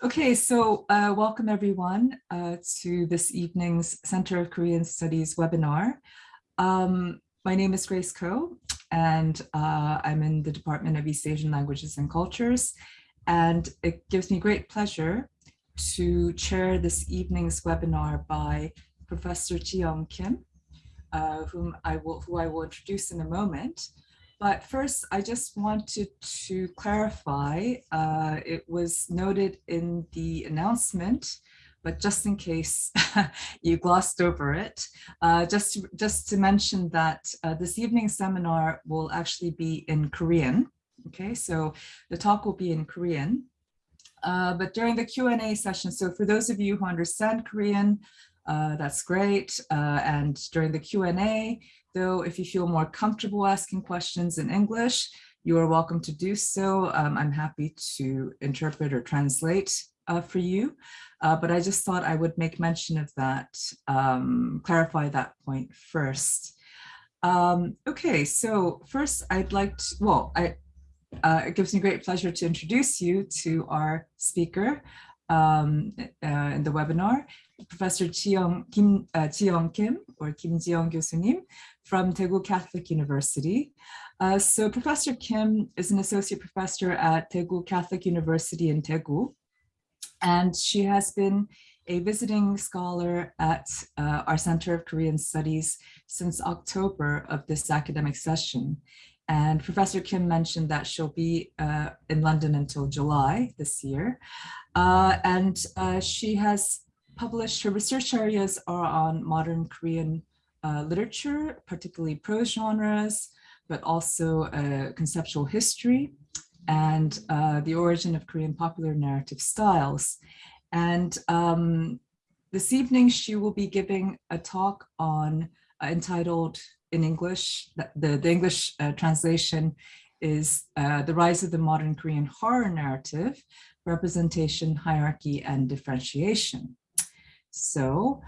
Okay, so uh, welcome everyone uh, to this evening's Center of Korean Studies webinar. Um, my name is Grace Ko, and uh, I'm in the Department of East Asian Languages and Cultures. And it gives me great pleasure to chair this evening's webinar by Professor Ji-Young Kim, uh, whom I will, who I will introduce in a moment. But first, I just wanted to clarify, uh, it was noted in the announcement, but just in case you glossed over it, uh, just, to, just to mention that uh, this evening's seminar will actually be in Korean. Okay, so the talk will be in Korean. Uh, but during the Q&A session, so for those of you who understand Korean, uh, that's great. Uh, and during the Q&A, though, if you feel more comfortable asking questions in English, you are welcome to do so. Um, I'm happy to interpret or translate uh, for you, uh, but I just thought I would make mention of that, um, clarify that point first. Um, okay, so first I'd like to, well, I, uh, it gives me great pleasure to introduce you to our speaker um, uh, in the webinar, Professor Ji-Young Kim, uh, Kim or Kim Ji-Young 교수님 from Daegu Catholic University. Uh, so Professor Kim is an associate professor at Daegu Catholic University in Daegu, and she has been a visiting scholar at uh, our Center of Korean Studies since October of this academic session. And Professor Kim mentioned that she'll be uh, in London until July this year. Uh, and uh, she has published, her research areas are on modern Korean uh, literature, particularly prose genres, but also uh, conceptual history and uh, the origin of Korean popular narrative styles. And um, this evening, she will be giving a talk on uh, entitled in English, the, the English uh, translation is uh, The Rise of the Modern Korean Horror Narrative, Representation, Hierarchy, and Differentiation. So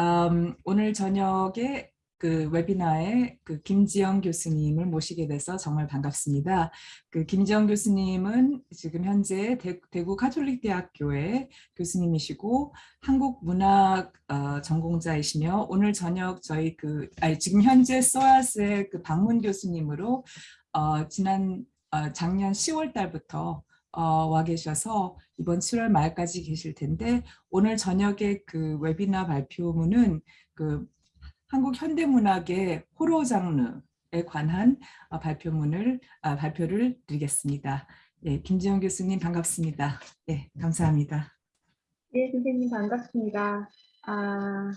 um, 오늘 저녁에 그 웨비나에 그 김지영 교수님을 모시게 돼서 정말 반갑습니다. 그 김지영 교수님은 지금 현재 대, 구 카톨릭 대학교의 교수님이시고 한국 문학 어, 전공자이시며 오늘 저녁 저희 그 아니 지금 현재 소아스의 그 방문 교수님으로 어, 지난 어, 작년 10월 달부터 어, 와 계셔서 이번 7월 말까지 계실 텐데 오늘 저녁에 그 웨비나 발표문은 그 한국 현대문학의 호러 장르에 관한 어, 발표문을 아, 발표를 드리겠습니다. 예, 김지영 교수님 반갑습니다. 예, 감사합니다. 네, 선생님 반갑습니다. 아,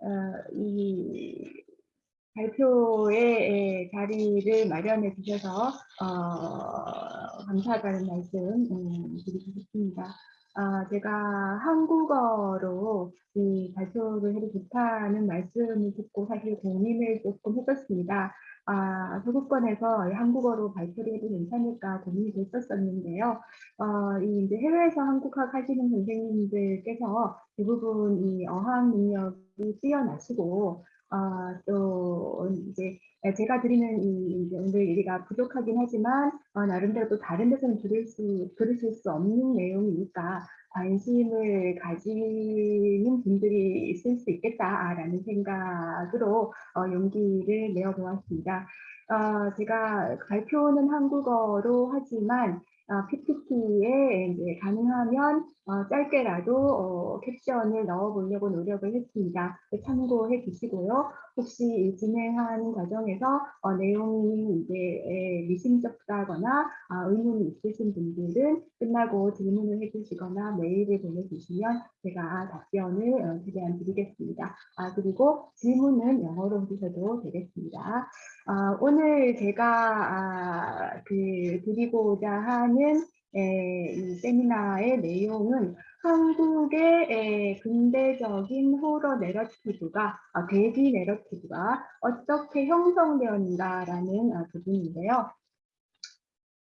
어, 이 발표의 자리를 마련해 주셔서 어, 감사하다는 말씀 음, 드리고 싶습니다. 아, 제가 한국어로 이 발표를 해도 좋다는 말씀을 듣고 사실 고민을 조금 했었습니다. 아, 소극권에서 한국어로 발표를 해도 괜찮을까 고민이 됐었었는데요. 어, 이 이제 해외에서 한국학 하시는 선생님들께서 대부분 이 어학 능력이 뛰어나시고 어, 또 이제 제가 드리는 이 이제 오늘 얘기가 부족하긴 하지만 어, 나름대로 또 다른 데서는 들을 수 들으실 수 없는 내용이니까 관심을 가지는 분들이 있을 수 있겠다라는 생각으로 어, 용기를 내어 보았습니다. 어, 제가 발표는 한국어로 하지만 어, PPT에 이제 가능하면 어, 짧게라도 어, 캡션을 넣어보려고 노력을 했습니다. 참고해 주시고요. 혹시 진행하는 과정에서 어, 내용이 이제 미심쩍다거나 아, 의문이 있으신 분들은 끝나고 질문을 해주시거나 메일을 보내주시면 제가 답변을 어, 최대한 드리겠습니다. 아, 그리고 질문은 영어로 해주셔도 되겠습니다. 아, 오늘 제가 아, 그 드리고자 하는 에, 이 세미나의 내용은 한국의 에, 근대적인 호러 내러티브가 아, 대비 내러티브가 어떻게 형성되었는가라는 아, 부분인데요.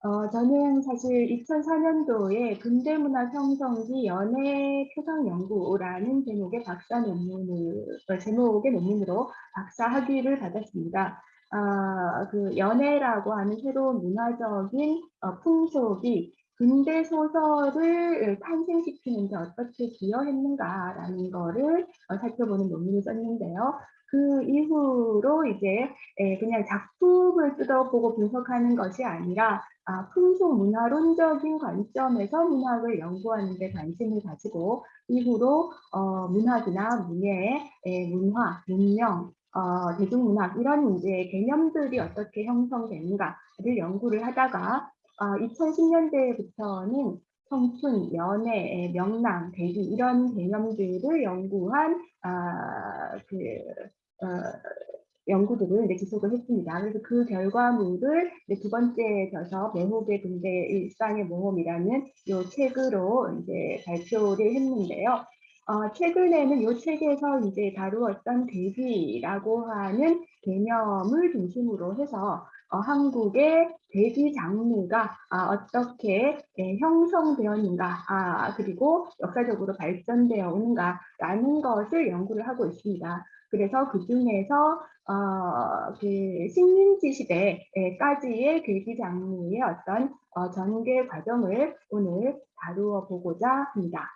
어, 저는 사실 2004년도에 근대문화 형성기 연애 표상 연구라는 제목의 박사 논문을 어, 제목의 논문으로 박사 학위를 받았습니다. 아, 그 연애라고 하는 새로운 문화적인 어, 풍속이 근대 소설을 탄생시키는 데 어떻게 기여했는가라는 거를 어, 살펴보는 논문을 썼는데요. 그 이후로 이제 에, 그냥 작품을 뜯어보고 분석하는 것이 아니라 아, 풍속 문화론적인 관점에서 문학을 연구하는 데 관심을 가지고 이후로 어, 문학이나 문예, 에, 문화, 문명, 어, 대중문학 이런 이제 개념들이 어떻게 형성되는가를 연구를 하다가 어, 2010년대부터는 청춘, 연애, 명랑, 대기 이런 개념들을 연구한 아, 그 어, 연구들을 이제 지속을 했습니다. 그래서 그 결과물을 이제 두 번째 저서 매혹의 근대 일상의 모험이라는 이 책으로 이제 발표를 했는데요. 어, 최근에는 이 책에서 이제 다루었던 대기라고 하는 개념을 중심으로 해서 어, 한국의 대기 장르가 아, 어떻게 예, 형성되었는가 아, 그리고 역사적으로 발전되어 오는가라는 것을 연구를 하고 있습니다. 그래서 그 중에서 어, 그 식민지 시대까지의 대기 장르의 어떤 어, 전개 과정을 오늘 다루어 보고자 합니다.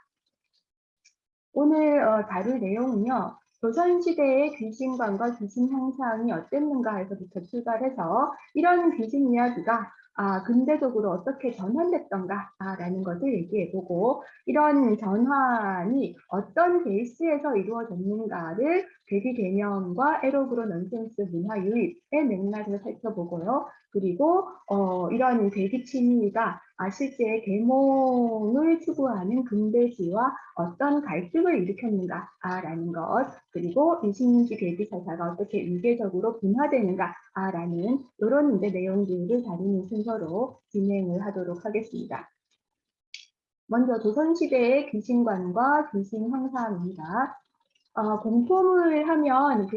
오늘 어, 다룰 내용은요. 조선시대의 귀신관과 귀신 형상이 어땠는가 에서부터 출발해서 이런 귀신 이야기가 아, 근대적으로 어떻게 전환됐던가라는 것을 얘기해보고 이런 전환이 어떤 베이스에서 이루어졌는가를 괴기 개념과 에로그로 넌센스 문화 유입의 맥락을 살펴보고요. 그리고 어, 이런 괴기 침입가 아, 실제 계몽을 추구하는 근대시와 어떤 갈등을 일으켰는가라는 것, 그리고 이신지 괴기 사사가 어떻게 위계적으로 분화되는가라는 이런 이제 내용들을 다루는 순서로 진행을 하도록 하겠습니다. 먼저 조선시대의 귀신관과 귀신 형상입니다. 어, 공포물 하면 그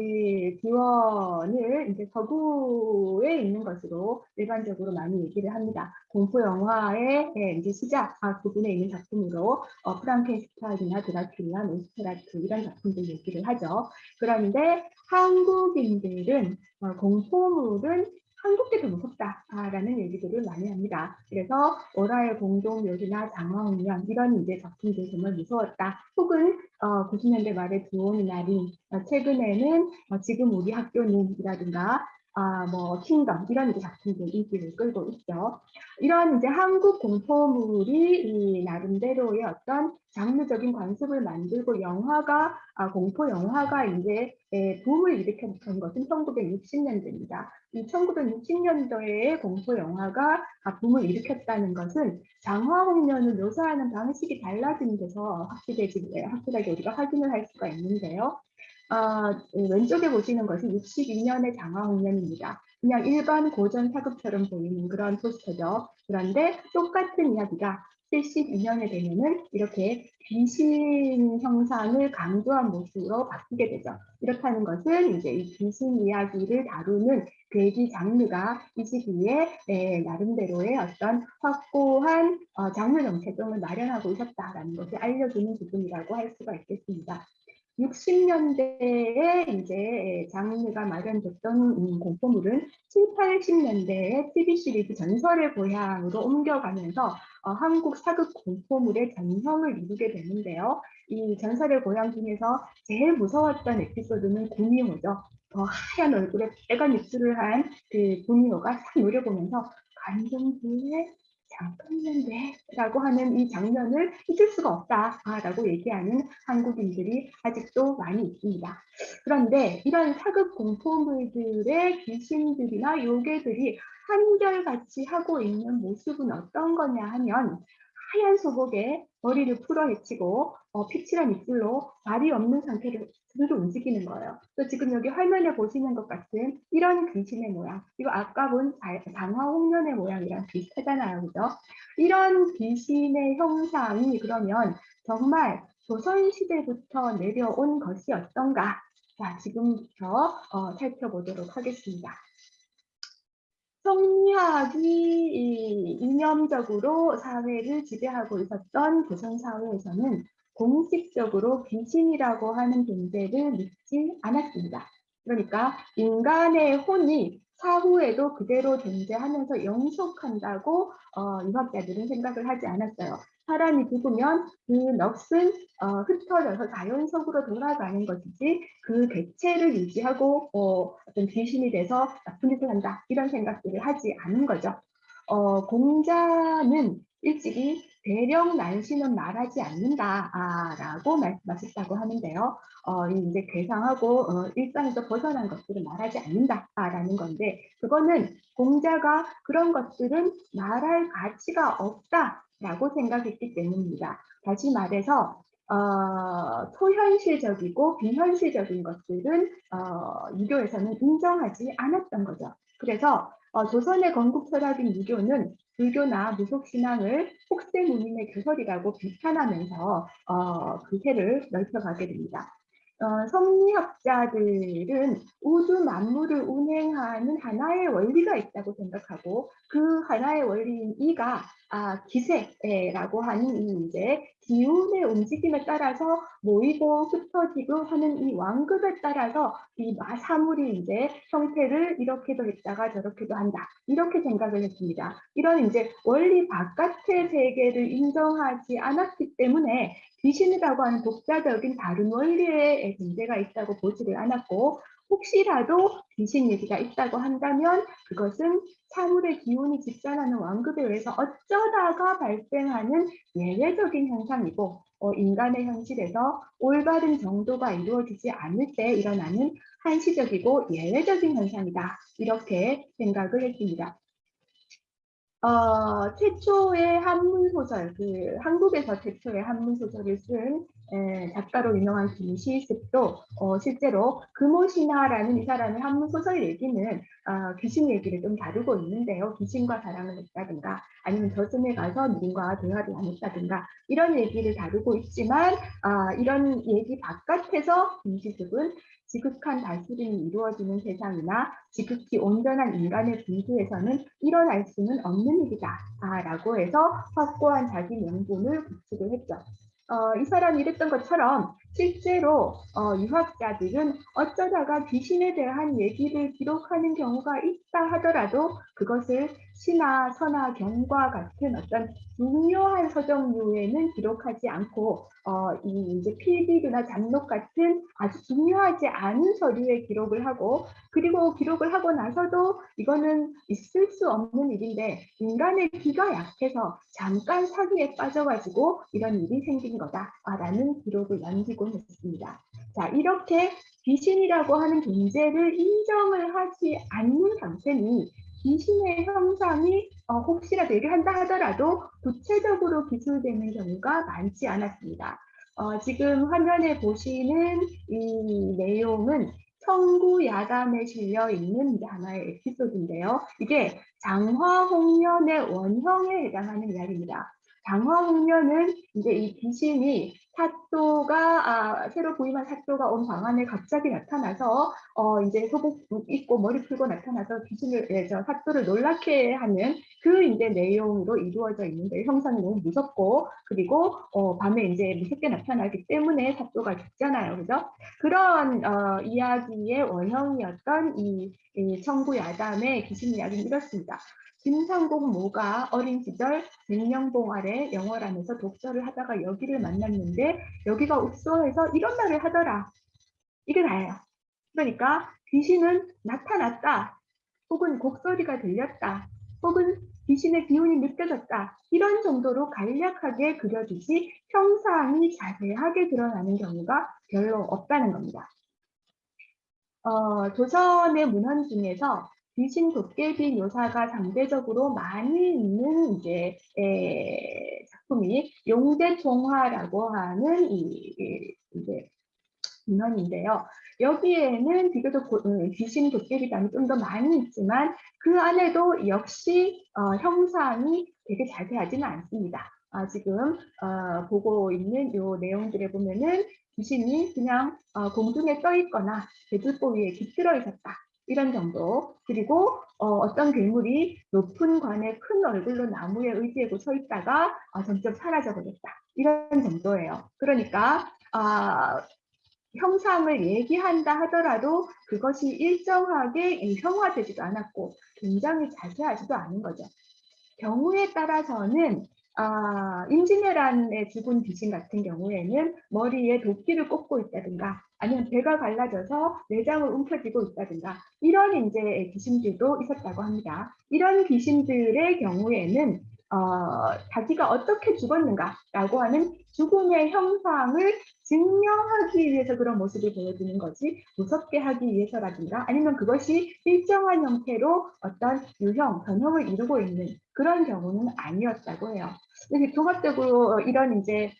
기원을 이제 서구에 있는 것으로 일반적으로 많이 얘기를 합니다. 공포 영화의 예, 이제 시작 아, 부분에 있는 작품으로 어, 프랑켄슈타인이나 드라큘라, 노스페라투 이런 작품들 얘기를 하죠. 그런데 한국인들은 어, 공포물은 한국계 더 무섭다라는 얘기들을 많이 합니다. 그래서 오라의 공동묘지나 장화홍련 이런 이제 작품들 정말 무서웠다. 혹은 어, 90년대 말에 두온이나 린, 어, 최근에는 어, 지금 우리 학교는 이라든가 아, 뭐, 킹덤, 이런 이제 작품들 인기를 끌고 있죠. 이런 이제 한국 공포물이 이 나름대로의 어떤 장르적인 관습을 만들고 영화가, 아, 공포 영화가 이제 에, 붐을 일으켰던 것은 1960년대입니다. 이 1960년도에 공포 영화가 아, 붐을 일으켰다는 것은 장화홍련을 묘사하는 방식이 달라진 데서 확실해지, 확실하게 우리가 확인을 할 수가 있는데요. 어, 왼쪽에 보시는 것이 62년의 장화홍련입니다. 그냥 일반 고전 사극처럼 보이는 그런 포스터죠. 그런데 똑같은 이야기가 72년에 되면은 이렇게 귀신 형상을 강조한 모습으로 바뀌게 되죠. 이렇다는 것은 이제 이 귀신 이야기를 다루는 괴기 장르가 이 시기에 에, 나름대로의 어떤 확고한 어, 장르 정체성을 마련하고 있었다라는 것을 알려주는 부분이라고 할 수가 있겠습니다. 60년대에 이제 장르가 마련됐던 공포물은 7, 80년대에 TV 시리즈 전설의 고향으로 옮겨가면서 어, 한국 사극 공포물의 전형을 이루게 되는데요. 이 전설의 고향 중에서 제일 무서웠던 에피소드는 구미호죠. 더 하얀 얼굴에 빨간 입술을 한 그 구미호가 싹 노려보면서 관종부의 잠깐만데 라고 하는 이 장면을 잊을 수가 없다 라고 얘기하는 한국인들이 아직도 많이 있습니다. 그런데 이런 사극 공포물들의 귀신들이나 요괴들이 한결같이 하고 있는 모습은 어떤 거냐 하면 하얀 소복에 머리를 풀어헤치고 어, 피칠한 입술로 발이 없는 상태로 그대로 움직이는 거예요. 또 지금 여기 화면에 보시는 것 같은 이런 귀신의 모양, 이거 아까 본 장화 홍련의 모양이랑 비슷하잖아요. 그죠? 이런 귀신의 형상이 그러면 정말 조선시대부터 내려온 것이었던가? 자, 지금부터 어, 살펴보도록 하겠습니다. 성리학이 이념적으로 사회를 지배하고 있었던 조선 사회에서는 공식적으로 귀신이라고 하는 존재를 믿지 않았습니다. 그러니까 인간의 혼이 차후에도 그대로 존재하면서 영속한다고 어, 유학자들은 생각을 하지 않았어요. 사람이 죽으면 그 넋은 어, 흩어져서 자연속으로 돌아가는 것이지 그 객체를 유지하고 어, 어떤 귀신이 돼서 나쁜 짓을 한다 이런 생각들을 하지 않은 거죠. 어, 공자는 일찍이 대령 난시는 말하지 않는다라고 말씀하셨다고 하는데요. 어, 이제 괴상하고 어, 일상에서 벗어난 것들은 말하지 않는다라는 건데 그거는 공자가 그런 것들은 말할 가치가 없다라고 생각했기 때문입니다. 다시 말해서 어, 초현실적이고 비현실적인 것들은 어, 유교에서는 인정하지 않았던 거죠. 그래서 어, 조선의 건국 철학인 유교는 불교나 무속신앙을 혹세무님의 교설이라고 비판하면서 어, 그 세를 넓혀가게 됩니다. 어, 성리학자들은 우주 만물을 운행하는 하나의 원리가 있다고 생각하고 그 하나의 원리인 이가 아, 기세라고 하는 이 이제 기운의 움직임에 따라서 모이고 흩어지고 하는 이 완급에 따라서 이 사물이 이제 형태를 이렇게도 했다가 저렇게도 한다 이렇게 생각을 했습니다. 이런 이제 원리 바깥의 세계를 인정하지 않았기 때문에 귀신이라고 하는 독자적인 다른 원리의 존재가 있다고 보지를 않았고 혹시라도 귀신 얘기가 있다고 한다면 그것은 사물의 기운이 집단하는 완급에 의해서 어쩌다가 발생하는 예외적인 현상이고 어, 인간의 현실에서 올바른 정도가 이루어지지 않을 때 일어나는 한시적이고 예외적인 현상이다. 이렇게 생각을 했습니다. 어, 최초의 한문 소설, 그 한국에서 최초의 한문 소설을 쓴 에, 작가로 유명한 김시습도 어, 실제로 금오신화라는 이 사람의 한문 소설 얘기는 어, 귀신 얘기를 좀 다루고 있는데요. 귀신과 사랑을 했다든가 아니면 저승에 가서 누군가 대화를 나눴다든가 이런 얘기를 다루고 있지만 어, 이런 얘기 바깥에서 김시습은 지극한 다스림이 이루어지는 세상이나 지극히 온전한 인간의 분수에서는 일어날 수는 없는 일이다 라고 해서 확고한 자기 명분을 구축을 했죠. 어, 이 사람이 이랬던 것처럼 실제로 어, 유학자들은 어쩌다가 귀신에 대한 얘기를 기록하는 경우가 있다 하더라도 그것을 시나 서나 경과 같은 어떤 중요한 서적류에는 기록하지 않고 어, 이 이제 필기류나 잡록 같은 아주 중요하지 않은 서류에 기록을 하고 그리고 기록을 하고 나서도 이거는 있을 수 없는 일인데 인간의 귀가 약해서 잠깐 사기에 빠져가지고 이런 일이 생긴 거다라는 기록을 남기곤 했습니다. 자 이렇게 귀신이라고 하는 존재를 인정을 하지 않는 상태니 귀신의 형상이 어, 혹시라도 얘기 한다 하더라도 구체적으로 기술되는 경우가 많지 않았습니다. 어, 지금 화면에 보시는 이 내용은 청구 야담에 실려 있는 하나의 에피소드인데요. 이게 장화홍련의 원형에 해당하는 이야기입니다. 장화홍련은 이제 이 귀신이 사 또가 아, 새로 부임한 사또가 온 방안에 갑자기 나타나서 어, 이제 소복 입고 머리 풀고 나타나서 귀신을 예, 저 사또를 놀라게 하는 그 이제 내용으로 이루어져 있는데 형상이 너무 무섭고 그리고 어, 밤에 이제 무섭게 나타나기 때문에 사또가 죽잖아요, 그죠? 그런 어, 이야기의 원형이었던 이, 이 청구 야담의 귀신 이야기는 이렇습니다. 김상공 모가 어린 시절 백령봉 아래 영월하면서 독서를 하다가 여기를 만났는데 여기가 읍소해서 이런 말을 하더라. 이게 다예요. 그러니까 귀신은 나타났다. 혹은 곡소리가 들렸다. 혹은 귀신의 기운이 느껴졌다. 이런 정도로 간략하게 그려지지 형상이 자세하게 드러나는 경우가 별로 없다는 겁니다. 어, 조선의 문헌 중에서 귀신 도깨비 묘사가 상대적으로 많이 있는 이제 에, 작품이 용대종화라고 하는 이, 이 이제 문헌인데요. 여기에는 비교적 고, 음, 귀신 도깨비감이 좀 더 많이 있지만 그 안에도 역시 어, 형상이 되게 자세하지는 않습니다. 아, 지금 어, 보고 있는 이 내용들에 보면은 귀신이 그냥 어, 공중에 떠 있거나 배들보 위에 깃들어 있었다. 이런 정도 그리고 어, 떤 괴물이 높은 관에 큰 얼굴로 나무에 의지하고 서 있다가 어, 점점 사라져 버렸다 이런 정도예요. 그러니까 아, 형상을 얘기한다 하더라도 그것이 일정하게 형화되지도 않았고 굉장히 자세하지도 않은 거죠. 경우에 따라서는 아, 임진왜란의 죽은 귀신 같은 경우에는 머리에 도끼를 꽂고 있다든가 아니면 배가 갈라져서 내장을 움켜쥐고 있다든가 이런 이제 귀신들도 있었다고 합니다. 이런 귀신들의 경우에는 어, 자기가 어떻게 죽었는가라고 하는 죽음의 형상을 증명하기 위해서 그런 모습을 보여주는 거지 무섭게 하기 위해서라든가 아니면 그것이 일정한 형태로 어떤 유형, 변형을 이루고 있는 그런 경우는 아니었다고 해요. 종합적으로 이런 이제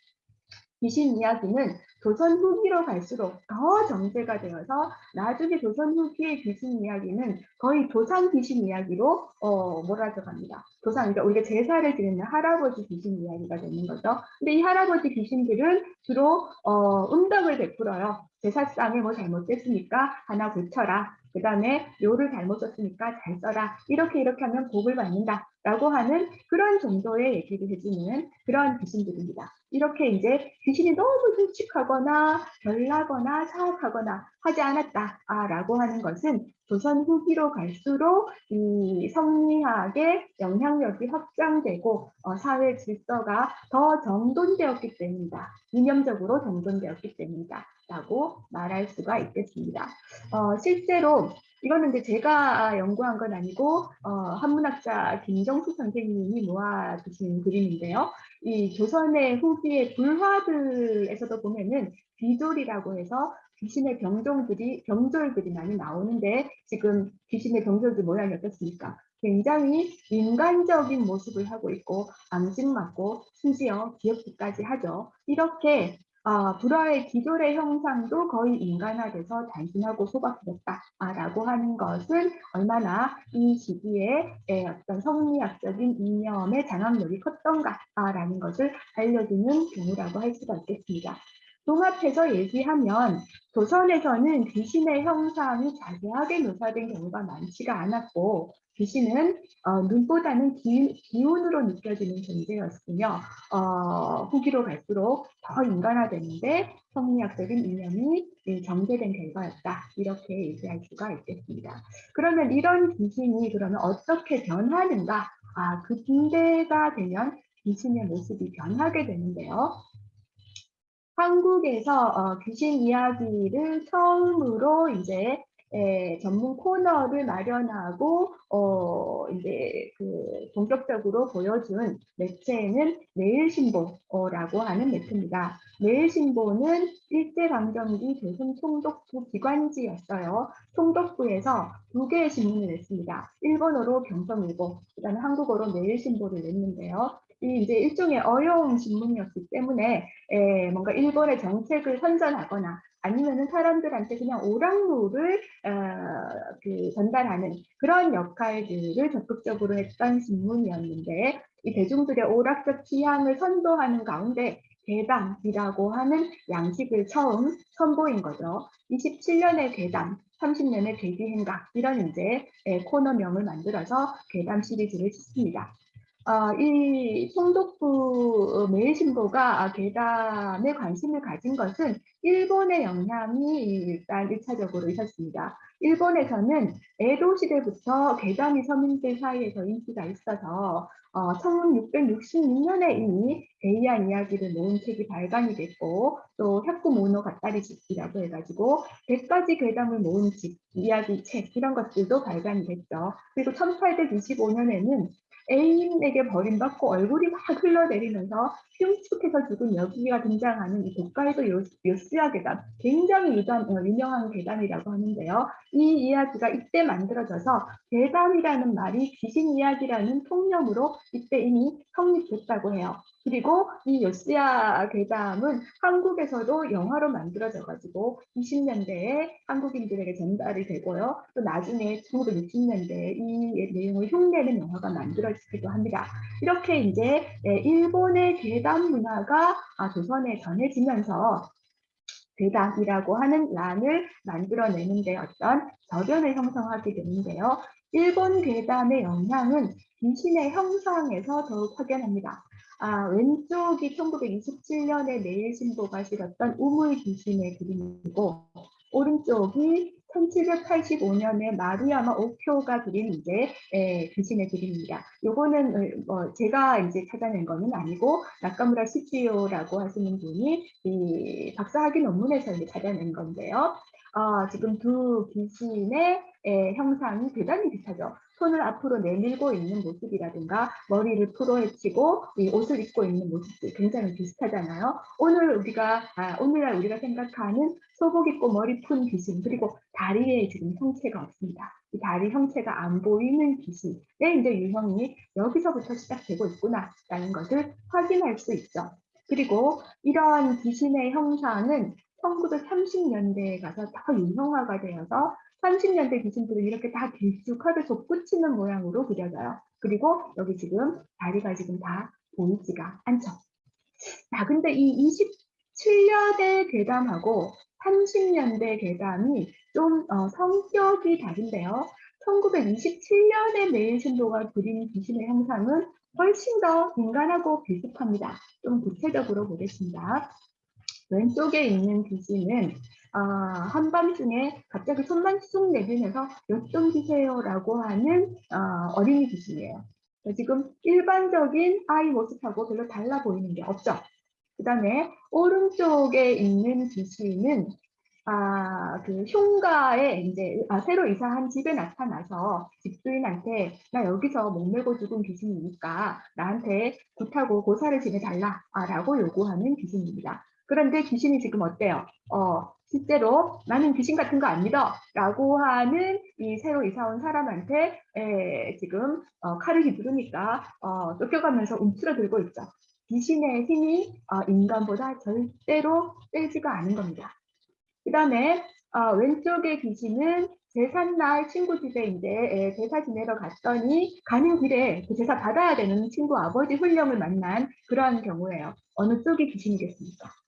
귀신 이야기는 조선 후기로 갈수록 더 정제가 되어서 나중에 조선 후기의 귀신 이야기는 거의 조상 귀신 이야기로 어, 몰아져 갑니다. 조상, 그러니까 우리가 제사를 드리는 할아버지 귀신 이야기가 되는 거죠. 근데 이 할아버지 귀신들은 주로 어, 음덕을 베풀어요. 제사상에 뭐 잘못됐으니까 하나 고쳐라. 그 다음에 요를 잘못 썼으니까 잘 써라. 이렇게 이렇게 하면 복을 받는다. 라고 하는 그런 정도의 얘기를 해주는 그런 귀신들입니다. 이렇게 이제 귀신이 너무 솔직하거나 별나거나 사악하거나 하지 않았다라고 하는 것은 조선 후기로 갈수록 이 성리학의 영향력이 확장되고 어, 사회 질서가 더 정돈되었기 때문이다. 이념적으로 정돈되었기 때문이다. 라고 말할 수가 있겠습니다. 어, 실제로 이거는 이제 제가 연구한 건 아니고 어, 한문학자 김정수 선생님이 모아두신 그림인데요. 이 조선의 후기의 불화들에서도 보면은 비졸이라고 해서 귀신의 병종들이 병졸들이 많이 나오는데 지금 귀신의 병졸들 모양이 어떻습니까? 굉장히 인간적인 모습을 하고 있고 앙증맞고 심지어 기억기까지 하죠. 이렇게 어, 불화의 기존의 형상도 거의 인간화돼서 단순하고 소박해졌다라고 하는 것은 얼마나 이 시기에 어떤 성리학적인 이념의 장악력이 컸던가라는 것을 알려주는 경우라고 할 수가 있겠습니다. 종합해서 얘기하면 조선에서는 귀신의 형상이 자세하게 묘사된 경우가 많지가 않았고 귀신은 어, 눈보다는 기, 기운으로 느껴지는 존재였으며 어, 후기로 갈수록 더 인간화되는데 성리학적인 이념이 정제된 결과였다. 이렇게 얘기할 수가 있겠습니다. 그러면 이런 귀신이 그러면 어떻게 변하는가? 아, 그 중대가 되면 귀신의 모습이 변하게 되는데요. 한국에서 어, 귀신 이야기를 처음으로 이제 에, 전문 코너를 마련하고 어, 이제 그 본격적으로 보여준 매체는 내일신보라고 하는 매체입니다. 내일신보는 일제강점기 조선 총독부 기관지였어요. 총독부에서 두 개의 신문을 냈습니다. 일본어로 경성일보, 그다음에 한국어로 내일신보를 냈는데요. 이 이제 일종의 어용 신문이었기 때문에 에, 뭔가 일본의 정책을 선전하거나 아니면은 사람들한테 그냥 오락물을 어, 그 전달하는 그런 역할들을 적극적으로 했던 신문이었는데 이 대중들의 오락적 취향을 선도하는 가운데 대담이라고 하는 양식을 처음 선보인 거죠. 27년의 대담, 30년의 대기행각 이런 이제 코너명을 만들어서 대담 시리즈를 짓습니다. 어, 이 송독부 매일신보가 괴담에 관심을 가진 것은 일본의 영향이 일단 1차적으로 있었습니다. 일본에서는 에도 시대부터 괴담이 서민들 사이에서 인기가 있어서 어, 1666년에 이미 데이안 이야기를 모은 책이 발간이 됐고 또 혁구모노 가따리집이라고 해가지고 100가지 괴담을 모은 집, 이야기 책 이런 것들도 발간이 됐죠. 그리고 1825년에는 애인에게 버림받고 얼굴이 막 흘러내리면서 흉측해서 죽은 여기가 등장하는 이 독가에도 요스야 계단 굉장히 어, 유명한 계단이라고 하는데요. 이 이야기가 이때 만들어져서 계단이라는 말이 귀신 이야기라는 통념으로 이때 이미 성립됐다고 해요. 그리고 이 요스야 괴담은 한국에서도 영화로 만들어져 가지고 20년대에 한국인들에게 전달이 되고요. 또 나중에 1960년대에 이 내용을 흉내는 영화가 만들어지기도 합니다. 이렇게 이제 예, 일본의 괴담 문화가 아, 조선에 전해지면서 괴담이라고 하는 란을 만들어내는 데 어떤 저변을 형성하게 되는데요. 일본 괴담의 영향은 귀신의 형상에서 더욱 확연합니다. 아, 왼쪽이 1927년에 내일 신보가 실었던 우물 귀신의 그림이고 오른쪽이 1785년에 마루야마 오쿄가 그린 이제 에, 귀신의 그림입니다. 요거는 어, 뭐 제가 이제 찾아낸 거는 아니고 나카무라 시치요라고 하시는 분이 이 박사학위 논문에서 이제 찾아낸 건데요. 어, 지금 두 귀신의 에, 형상이 대단히 비슷하죠. 손을 앞으로 내밀고 있는 모습이라든가 머리를 풀어헤치고 이 옷을 입고 있는 모습들 굉장히 비슷하잖아요. 오늘 우리가 아, 오늘날 우리가 생각하는 소복 입고 머리 푼 귀신 그리고 다리에 지금 형체가 없습니다. 이 다리 형체가 안 보이는 귀신의 이제 유형이 여기서부터 시작되고 있구나라는 것을 확인할 수 있죠. 그리고 이러한 귀신의 형상은 1930년대에 가서 더 유형화가 되어서 30년대 귀신들은 이렇게 다 길쭉하게 솟구치는 모양으로 그려져요. 그리고 여기 지금 다리가 지금 다 보이지가 않죠. 자, 근데 이 27년대 괴담하고 30년대 괴담이 좀 어, 성격이 다른데요. 1927년에 매일 신도가 그린 귀신의 형상은 훨씬 더 인간하고 비슷합니다. 좀 구체적으로 보겠습니다. 왼쪽에 있는 귀신은 아, 한밤중에 갑자기 손만 쑥 내밀면서 몇좀 주세요라고 하는 어, 어린이 귀신이에요. 지금 일반적인 아이 모습하고 별로 달라 보이는 게 없죠. 그 다음에 오른쪽에 있는 귀신은 아, 그 흉가에 이제 아, 새로 이사한 집에 나타나서 집주인한테 나 여기서 목매고 죽은 귀신이니까 나한테 굿하고 고사를 지내달라라고 요구하는 귀신입니다. 그런데 귀신이 지금 어때요? 어, 실제로 나는 귀신 같은 거 안 믿어 라고 하는 이 새로 이사 온 사람한테 에, 지금 어, 칼을 휘두르니까 어, 쫓겨가면서 움츠러들고 있죠. 귀신의 힘이 어, 인간보다 절대로 세지가 않은 겁니다. 그 다음에 어, 왼쪽의 귀신은 제삿날 친구 집에 이제 에, 제사 지내러 갔더니 가는 길에 그 제사 받아야 되는 친구 아버지 훈령을 만난 그러한 경우예요. 어느 쪽이 귀신이겠습니까?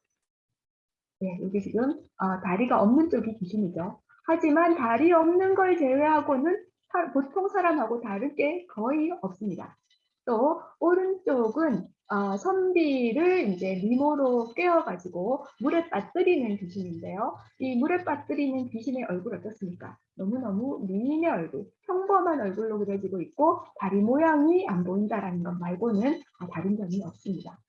네, 여기 지금 어, 다리가 없는 쪽이 귀신이죠. 하지만 다리 없는 걸 제외하고는 사, 보통 사람하고 다를 게 거의 없습니다. 또 오른쪽은 어, 선비를 이제 미모로 깨어가지고 물에 빠뜨리는 귀신인데요. 이 물에 빠뜨리는 귀신의 얼굴 어떻습니까? 너무너무 미인의 얼굴, 평범한 얼굴로 그려지고 있고 다리 모양이 안 보인다라는 것 말고는 다른 점이 없습니다.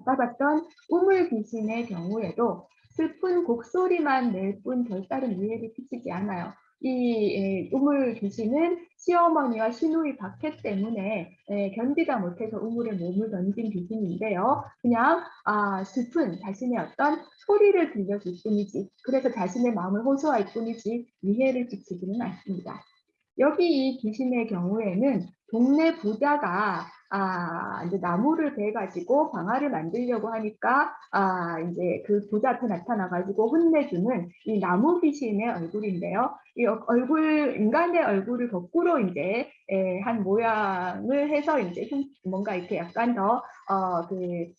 아까 봤던 우물 귀신의 경우에도 슬픈 곡소리만 낼 뿐 별다른 위해를 끼치지 않아요. 이 우물 귀신은 시어머니와 시누이 박해 때문에 견디다 못해서 우물에 몸을 던진 귀신인데요. 그냥 아, 슬픈 자신의 어떤 소리를 들려줄 뿐이지 그래서 자신의 마음을 호소할 뿐이지 위해를 끼치지는 않습니다. 여기 이 귀신의 경우에는 동네 부자가 아, 이제 나무를 베가지고 방아를 만들려고 하니까, 아, 이제 그 부자 앞에 나타나가지고 혼내주는 이 나무 귀신의 얼굴인데요. 이 얼굴, 인간의 얼굴을 거꾸로 이제, 에, 한 모양을 해서 이제 뭔가 이렇게 약간 더, 어, 그,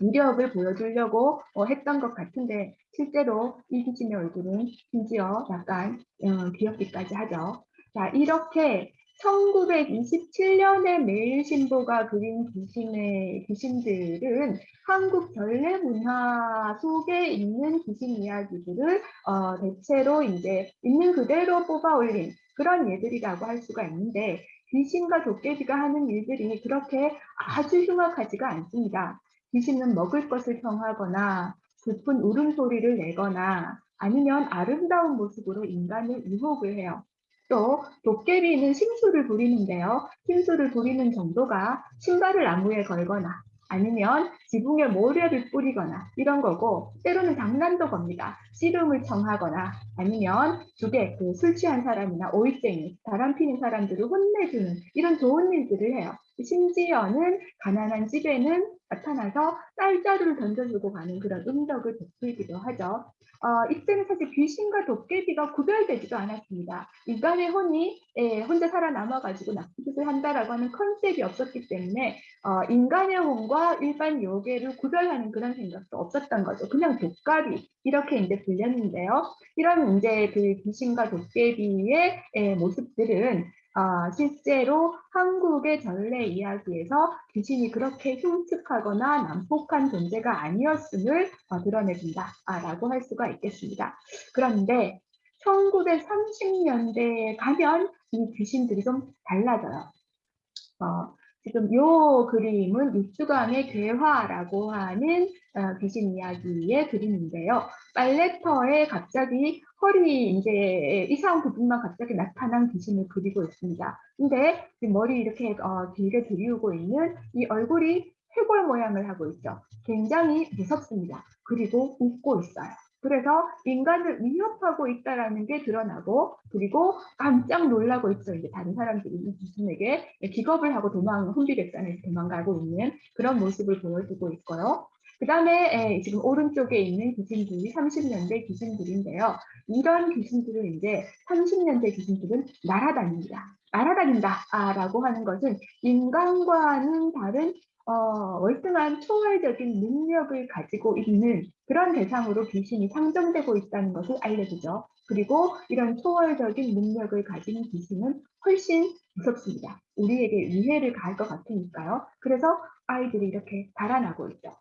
위력을 보여주려고 어, 했던 것 같은데, 실제로 이 귀신의 얼굴은 심지어 약간, 어, 귀엽기까지 하죠. 자, 이렇게 1927년에 매일신보가 그린 귀신의 귀신들은 한국 전래 문화 속에 있는 귀신 이야기들을 어, 대체로 이제 있는 그대로 뽑아 올린 그런 예들이라고 할 수가 있는데 귀신과 도깨비가 하는 일들이 그렇게 아주 흉악하지가 않습니다. 귀신은 먹을 것을 평하거나 슬픈 울음소리를 내거나 아니면 아름다운 모습으로 인간을 유혹을 해요. 또 도깨비는 심수를 부리는데요. 심수를 부리는 정도가 신발을 나무에 걸거나 아니면 지붕에 모래를 뿌리거나 이런 거고 때로는 장난도 겁니다. 씨름을 청하거나 아니면 주게 그술 취한 사람이나 오이쟁이 바람 피는 사람들을 혼내주는 이런 좋은 일들을 해요. 심지어는 가난한 집에는 나타나서 쌀자루를 던져주고 가는 그런 음덕을 베풀기도 하죠. 어, 이때는 사실 귀신과 도깨비가 구별되지도 않았습니다. 인간의 혼이 예, 혼자 살아남아가지고 나쁜 짓을 한다라고 하는 컨셉이 없었기 때문에 어, 인간의 혼과 일반 요괴를 구별하는 그런 생각도 없었던 거죠. 그냥 독가비 이렇게 이제 불렸는데요. 이런 이제 그 귀신과 도깨비의 예, 모습들은 아, 실제로 한국의 전래 이야기에서 귀신이 그렇게 흉측하거나 난폭한 존재가 아니었음을 어, 드러내준다라고 할 수가 있겠습니다. 그런데 1930년대에 가면 이 귀신들이 좀 달라져요. 어, 지금 이 그림은 육주강의 괴화라고 하는 어, 귀신 이야기의 그림인데요. 빨래터에 갑자기 허리 이제 이상 부분만 갑자기 나타난 귀신을 그리고 있습니다. 근데 머리 이렇게 어, 길게 들이우고 있는 이 얼굴이 해골 모양을 하고 있죠. 굉장히 무섭습니다. 그리고 웃고 있어요. 그래서 인간을 위협하고 있다라는 게 드러나고 그리고 깜짝 놀라고 있죠. 이제 다른 사람들이 이 귀신에게 기겁을 하고 도망 혼비백산에서 도망가고 있는 그런 모습을 보여주고 있고요. 그 다음에 지금 오른쪽에 있는 귀신들이 30년대 귀신들인데요. 이런 귀신들은 이제 30년대 귀신들은 날아다닙니다. 날아다닌다라고 하는 것은 인간과는 다른 어, 월등한 초월적인 능력을 가지고 있는 그런 대상으로 귀신이 상정되고 있다는 것을 알려주죠. 그리고 이런 초월적인 능력을 가진 귀신은 훨씬 무섭습니다. 우리에게 위해를 가할 것 같으니까요. 그래서 아이들이 이렇게 달아나고 있죠.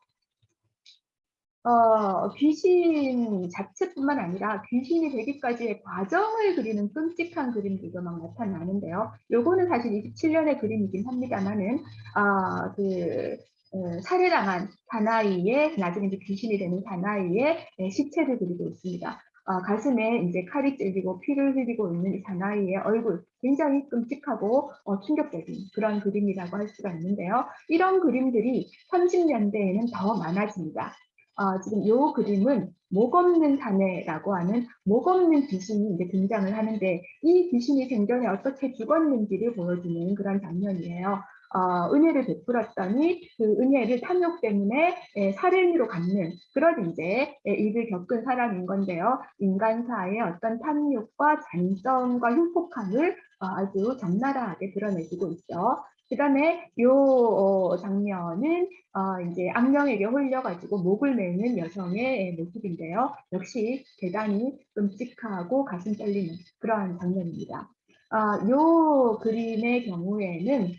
어, 귀신 자체뿐만 아니라 귀신이 되기까지의 과정을 그리는 끔찍한 그림들도 막 나타나는데요. 요거는 사실 27년의 그림이긴 합니다만은, 아, 그, 어, 살해당한 사나이의, 나중에 이제 귀신이 되는 사나이의 네, 시체를 그리고 있습니다. 어, 가슴에 이제 칼이 찔리고 피를 흘리고 있는 이 사나이의 얼굴 굉장히 끔찍하고 어, 충격적인 그런 그림이라고 할 수가 있는데요. 이런 그림들이 30년대에는 더 많아집니다. 어, 지금 이 그림은 목 없는 사내라고 하는 목 없는 귀신이 이제 등장을 하는데 이 귀신이 생전에 어떻게 죽었는지를 보여주는 그런 장면이에요. 어, 은혜를 베풀었더니 그 은혜를 탐욕 때문에 에, 살인으로 갚는 그런 이제 에, 일을 겪은 사람인 건데요. 인간사의 어떤 탐욕과 잔성과 흉폭함을 어, 아주 적나라하게 드러내주고 있죠. 그 다음에 요 어, 장면은 어, 이제 악령에게 홀려가지고 목을 매는 여성의 모습인데요. 역시 대단히 끔찍하고 가슴 떨리는 그러한 장면입니다. 아, 요 그림의 경우에는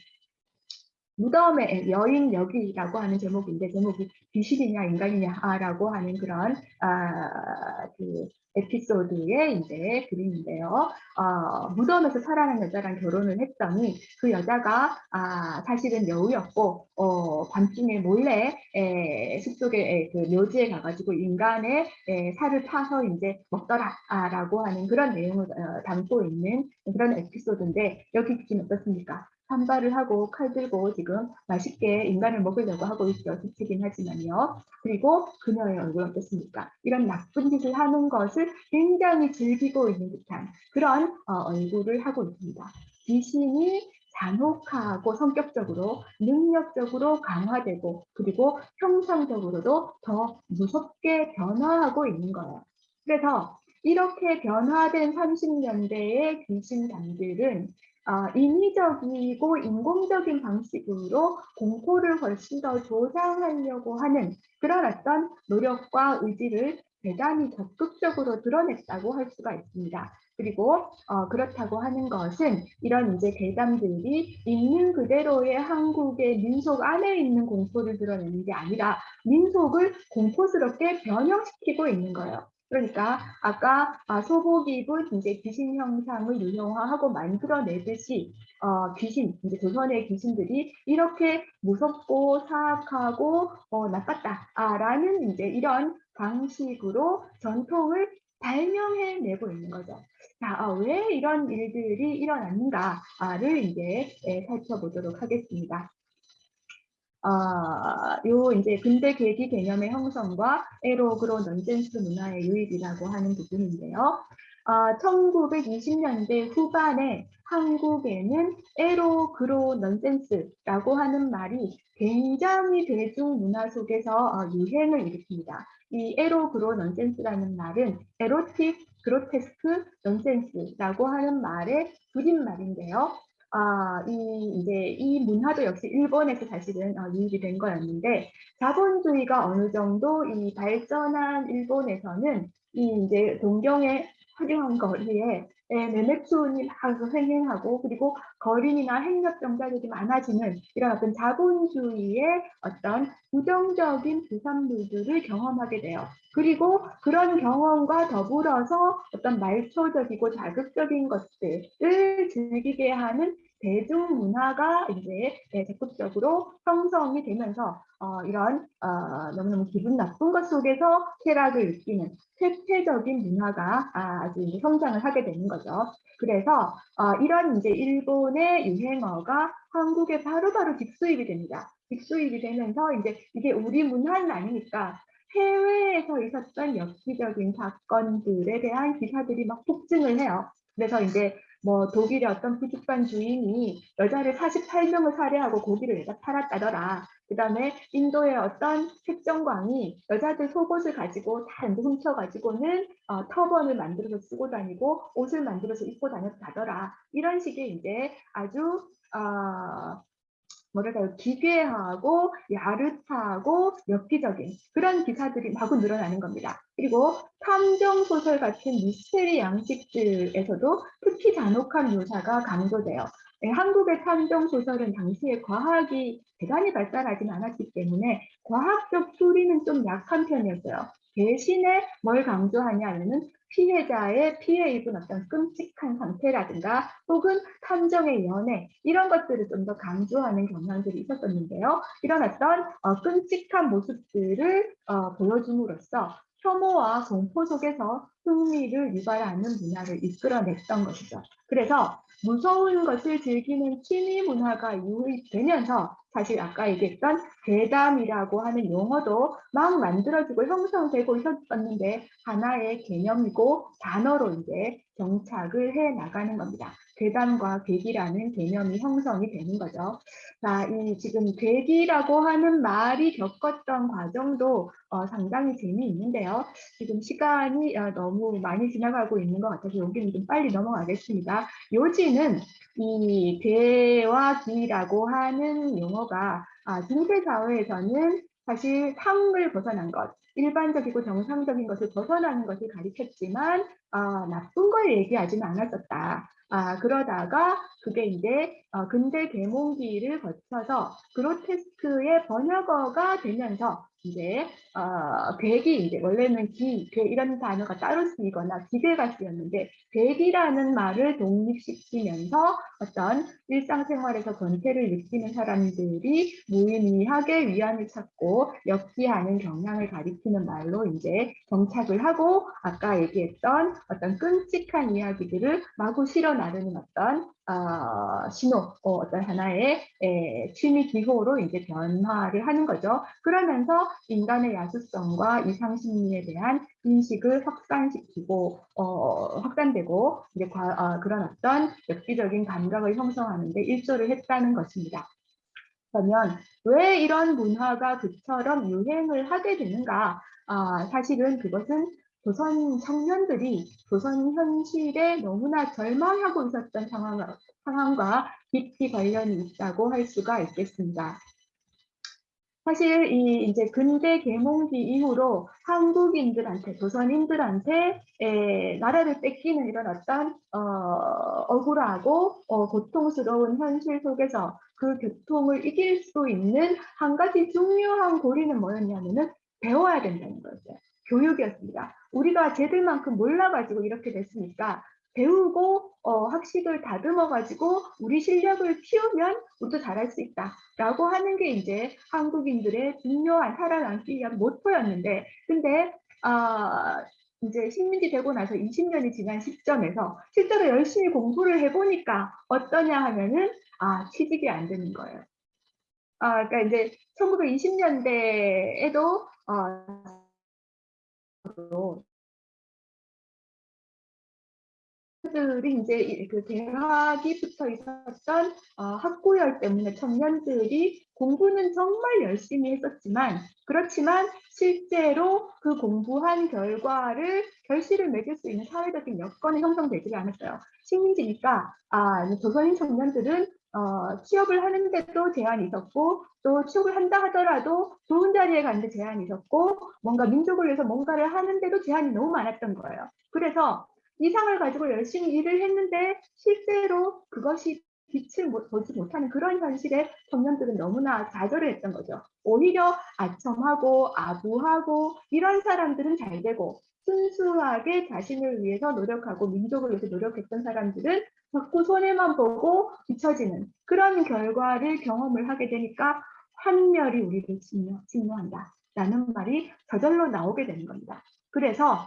무덤의 여인 여기라고 하는 제목인데 제목이 귀신이냐 인간이냐라고 하는 그런 아, 그 에피소드의 이제 그림인데요. 어, 무덤에서 살아난 여자랑 결혼을 했더니 그 여자가 아, 사실은 여우였고 어, 밤중에 몰래 에, 숲속에 에, 그 묘지에 가가지고 인간의 에, 살을 파서 이제 먹더라라고 하는 그런 내용을 어, 담고 있는 그런 에피소드인데 여기 지금 어떻습니까? 산발을 하고 칼 들고 지금 맛있게 인간을 먹으려고 하고 있죠. 지치긴 하지만요. 그리고 그녀의 얼굴 어떻습니까? 이런 나쁜 짓을 하는 것을 굉장히 즐기고 있는 듯한 그런 어, 얼굴을 하고 있습니다. 귀신이 잔혹하고 성격적으로 능력적으로 강화되고 그리고 형상적으로도 더 무섭게 변화하고 있는 거예요. 그래서 이렇게 변화된 30년대의 귀신단들은 어, 인위적이고 인공적인 방식으로 공포를 훨씬 더 조장하려고 하는 그런 어떤 노력과 의지를 대단히 적극적으로 드러냈다고 할 수가 있습니다. 그리고 어, 그렇다고 하는 것은 이런 이제 대담들이 있는 그대로의 한국의 민속 안에 있는 공포를 드러내는 게 아니라 민속을 공포스럽게 변형시키고 있는 거예요. 그러니까 아까 아, 입은 이제 귀신 형상을 유형화하고 만들어내듯이 어, 귀신 이제 조선의 귀신들이 이렇게 무섭고 사악하고 어, 나빴다라는 이제 이런 방식으로 전통을 발명해내고 있는 거죠. 자, 어, 왜 이런 일들이 일어났는가를 이제 예, 살펴보도록 하겠습니다. 어, 요 이제 근대 계기 개념의 형성과 에로그로 넌센스 문화의 유입이라고 하는 부분인데요. 어, 1920년대 후반에 한국에는 에로 그로 넌센스라고 하는 말이 굉장히 대중 문화 속에서 어, 유행을 일으킵니다. 이 에로 그로 넌센스라는 말은 에로틱 그로테스크 넌센스라고 하는 말의 줄임말인데요. 아, 이, 이제 이 문화도 역시 일본에서 사실은 어, 유입이 된 거였는데, 자본주의가 어느 정도 이 발전한 일본에서는 이 이제 동경의 화려한 거리에 예, 매매촌이 막 횡행하고 그리고 거린이나 행력병자들이 많아지는 이런 어떤 자본주의의 어떤 부정적인 부산물들을 경험하게 돼요. 그리고 그런 경험과 더불어서 어떤 말초적이고 자극적인 것들을 즐기게 하는 대중 문화가 이제 예, 적극적으로 형성이 되면서 어, 이런 어, 너무너무 기분 나쁜 것 속에서 쾌락을 느끼는 쇠퇴적인 문화가 아, 아주 이제 성장을 하게 되는 거죠. 그래서 어, 이런 이제 일본의 유행어가 한국에 바로바로 직수입이 됩니다. 직수입이 되면서 이제 이게 우리 문화는 아니니까 해외에서 있었던 엽기적인 사건들에 대한 기사들이 막 폭증을 해요. 그래서 이제 뭐 독일의 어떤 부족반 주인이 여자를 48명을 살해하고 고기를 내다 팔았다더라. 그 다음에 인도의 어떤 색정광이 여자들 속옷을 가지고 다 훔쳐가지고는 어, 터번을 만들어서 쓰고 다니고 옷을 만들어서 입고 다녔다더라. 이런 식의 이제 아주 어, 뭐랄까요 기괴하고 야릇하고 엽기적인 그런 기사들이 마구 늘어나는 겁니다. 그리고 탐정 소설 같은 미스테리 양식들에서도 특히 잔혹한 묘사가 강조돼요. 네, 한국의 탐정 소설은 당시에 과학이 대단히 발달하진 않았기 때문에 과학적 추리는 좀 약한 편이었어요. 대신에 뭘 강조하냐면은 피해자의 피해 입은 어떤 끔찍한 상태라든가 혹은 탐정의 연애 이런 것들을 좀 더 강조하는 경향들이 있었었는데요. 이런 어떤 어, 끔찍한 모습들을 어, 보여줌으로써 혐오와 공포 속에서 흥미를 유발하는 문화를 이끌어냈던 것이죠. 그래서 무서운 것을 즐기는 취미 문화가 유입되면서 사실 아까 얘기했던 대담이라고 하는 용어도 막 만들어지고 형성되고 있었는데 하나의 개념이고 단어로 이제 정착을 해 나가는 겁니다. 괴담과 괴기라는 개념이 형성이 되는 거죠. 자, 이 지금 괴기라고 하는 말이 겪었던 과정도 어, 상당히 재미있는데요. 지금 시간이 어, 너무 많이 지나가고 있는 것 같아서 여기는 좀 빨리 넘어가겠습니다. 요지는 이 괴와 기라고 하는 용어가 아, 중세 사회에서는 사실 상을 벗어난 것, 일반적이고 정상적인 것을 벗어나는 것을 가리켰지만 아, 나쁜 걸 얘기하지는 않았었다. 아, 그러다가 그게 이제 어, 근대 계몽기를 거쳐서 그로테스크의 번역어가 되면서 이제 어, 괴기 이제 원래는 기, 괴 이런 단어가 따로 쓰이거나 기괴가 쓰였는데 괴기라는 말을 독립시키면서 어떤 일상생활에서 권태를 느끼는 사람들이 무의미하게 위안을 찾고 엽기하는 경향을 가리키는 말로 이제 정착을 하고 아까 얘기했던 어떤 끔찍한 이야기들을 마구 실어 나르는 어떤 어, 신호, 어, 떤 하나의 에, 취미 기호로 이제 변화를 하는 거죠. 그러면서 인간의 야수성과 이상 심리에 대한 인식을 확산시키고 어, 확산되고 이제 과, 어, 그런 어떤 엽기적인 감각을 형성하는데 일조를 했다는 것입니다. 그러면 왜 이런 문화가 그처럼 유행을 하게 되는가? 아, 사실은 그것은 조선 청년들이 조선 현실에 너무나 절망하고 있었던 상황, 상황과 깊이 관련이 있다고 할 수가 있겠습니다. 사실 이 이제 근대 계몽기 이후로 한국인들한테 조선인들한테 에, 나라를 뺏기는 이런 어떤 어, 억울하고 어, 고통스러운 현실 속에서 그 교통을 이길 수 있는 한 가지 중요한 고리는 뭐였냐면은 배워야 된다는 거였어요. 교육이었습니다. 우리가 쟤들만큼 몰라가지고 이렇게 됐으니까 배우고 어, 학식을 다듬어 가지고 우리 실력을 키우면 우리도 잘할 수 있다라고 하는 게 이제 한국인들의 중요한 살아남기 위한 모토였는데 근데 아 이제 식민지 되고 나서 20년이 지난 시점에서 실제로 열심히 공부를 해보니까 어떠냐 하면은 아 취직이 안 되는 거예요. 아 그러니까 이제 1920년대에도 어, 들이 이제 그 대학이 붙어 있었던 어, 학구열 때문에 청년들이 공부는 정말 열심히 했었지만 그렇지만 실제로 그 공부한 결과를 결실을 맺을 수 있는 사회적인 여건이 형성되지 않았어요. 식민지니까 아 조선인 청년들은 어, 취업을 하는데도 제한이 있었고 또 취업을 한다 하더라도 좋은 자리에 가는데 제한이 있었고 뭔가 민족을 위해서 뭔가를 하는데도 제한이 너무 많았던 거예요. 그래서 이상을 가지고 열심히 일을 했는데 실제로 그것이 빛을 못- 보지 못하는 그런 현실에 청년들은 너무나 좌절을 했던 거죠. 오히려 아첨하고 아부하고 이런 사람들은 잘 되고 순수하게 자신을 위해서 노력하고 민족을 위해서 노력했던 사람들은 자꾸 손해만 보고 비춰지는 그런 결과를 경험을 하게 되니까 환멸이 우리를 침노, 침노한다. 라는 말이 저절로 나오게 되는 겁니다. 그래서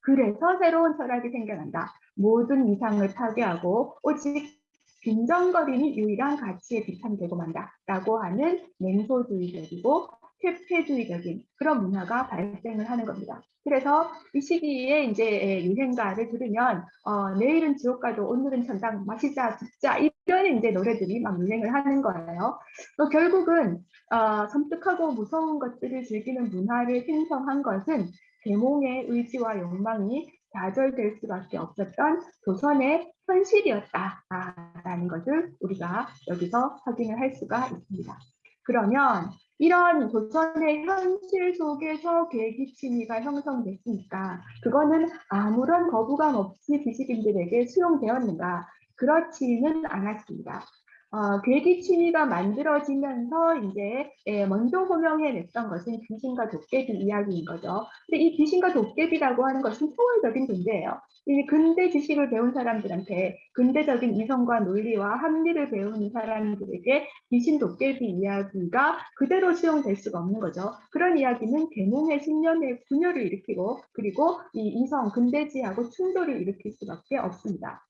그래서 새로운 철학이 생겨난다. 모든 이상을 파괴하고 오직 빈정거림이 유일한 가치에 비판이 되고 만다 라고 하는 냉소주의적이고 퇴폐주의적인 그런 문화가 발생을 하는 겁니다. 그래서 이 시기에 이제 유행가를 들으면 어, 내일은 지옥 가도 오늘은 천당 마시자 듣자 이런 이제 노래들이 막 유행을 하는 거예요. 또 결국은 어, 섬뜩하고 무서운 것들을 즐기는 문화를 생성한 것은 계몽의 의지와 욕망이 좌절될 수밖에 없었던 조선의 현실이었다라는 것을 우리가 여기서 확인을 할 수가 있습니다. 그러면 이런 조선의 현실 속에서 계기침이가 형성됐으니까 그거는 아무런 거부감 없이 지식인들에게 수용되었는가? 그렇지는 않았습니다. 어, 괴기침이가 만들어지면서 이제 예, 먼저 호명해냈던 것은 귀신과 도깨비 이야기인 거죠. 근데 이 귀신과 도깨비라고 하는 것은 초월적인 존재예요. 이 근대 지식을 배운 사람들한테 근대적인 이성과 논리와 합리를 배운 사람들에게 귀신 도깨비 이야기가 그대로 수용될 수가 없는 거죠. 그런 이야기는 계몽의 신념의 분열을 일으키고 그리고 이 이성 근대지하고 충돌을 일으킬 수밖에 없습니다.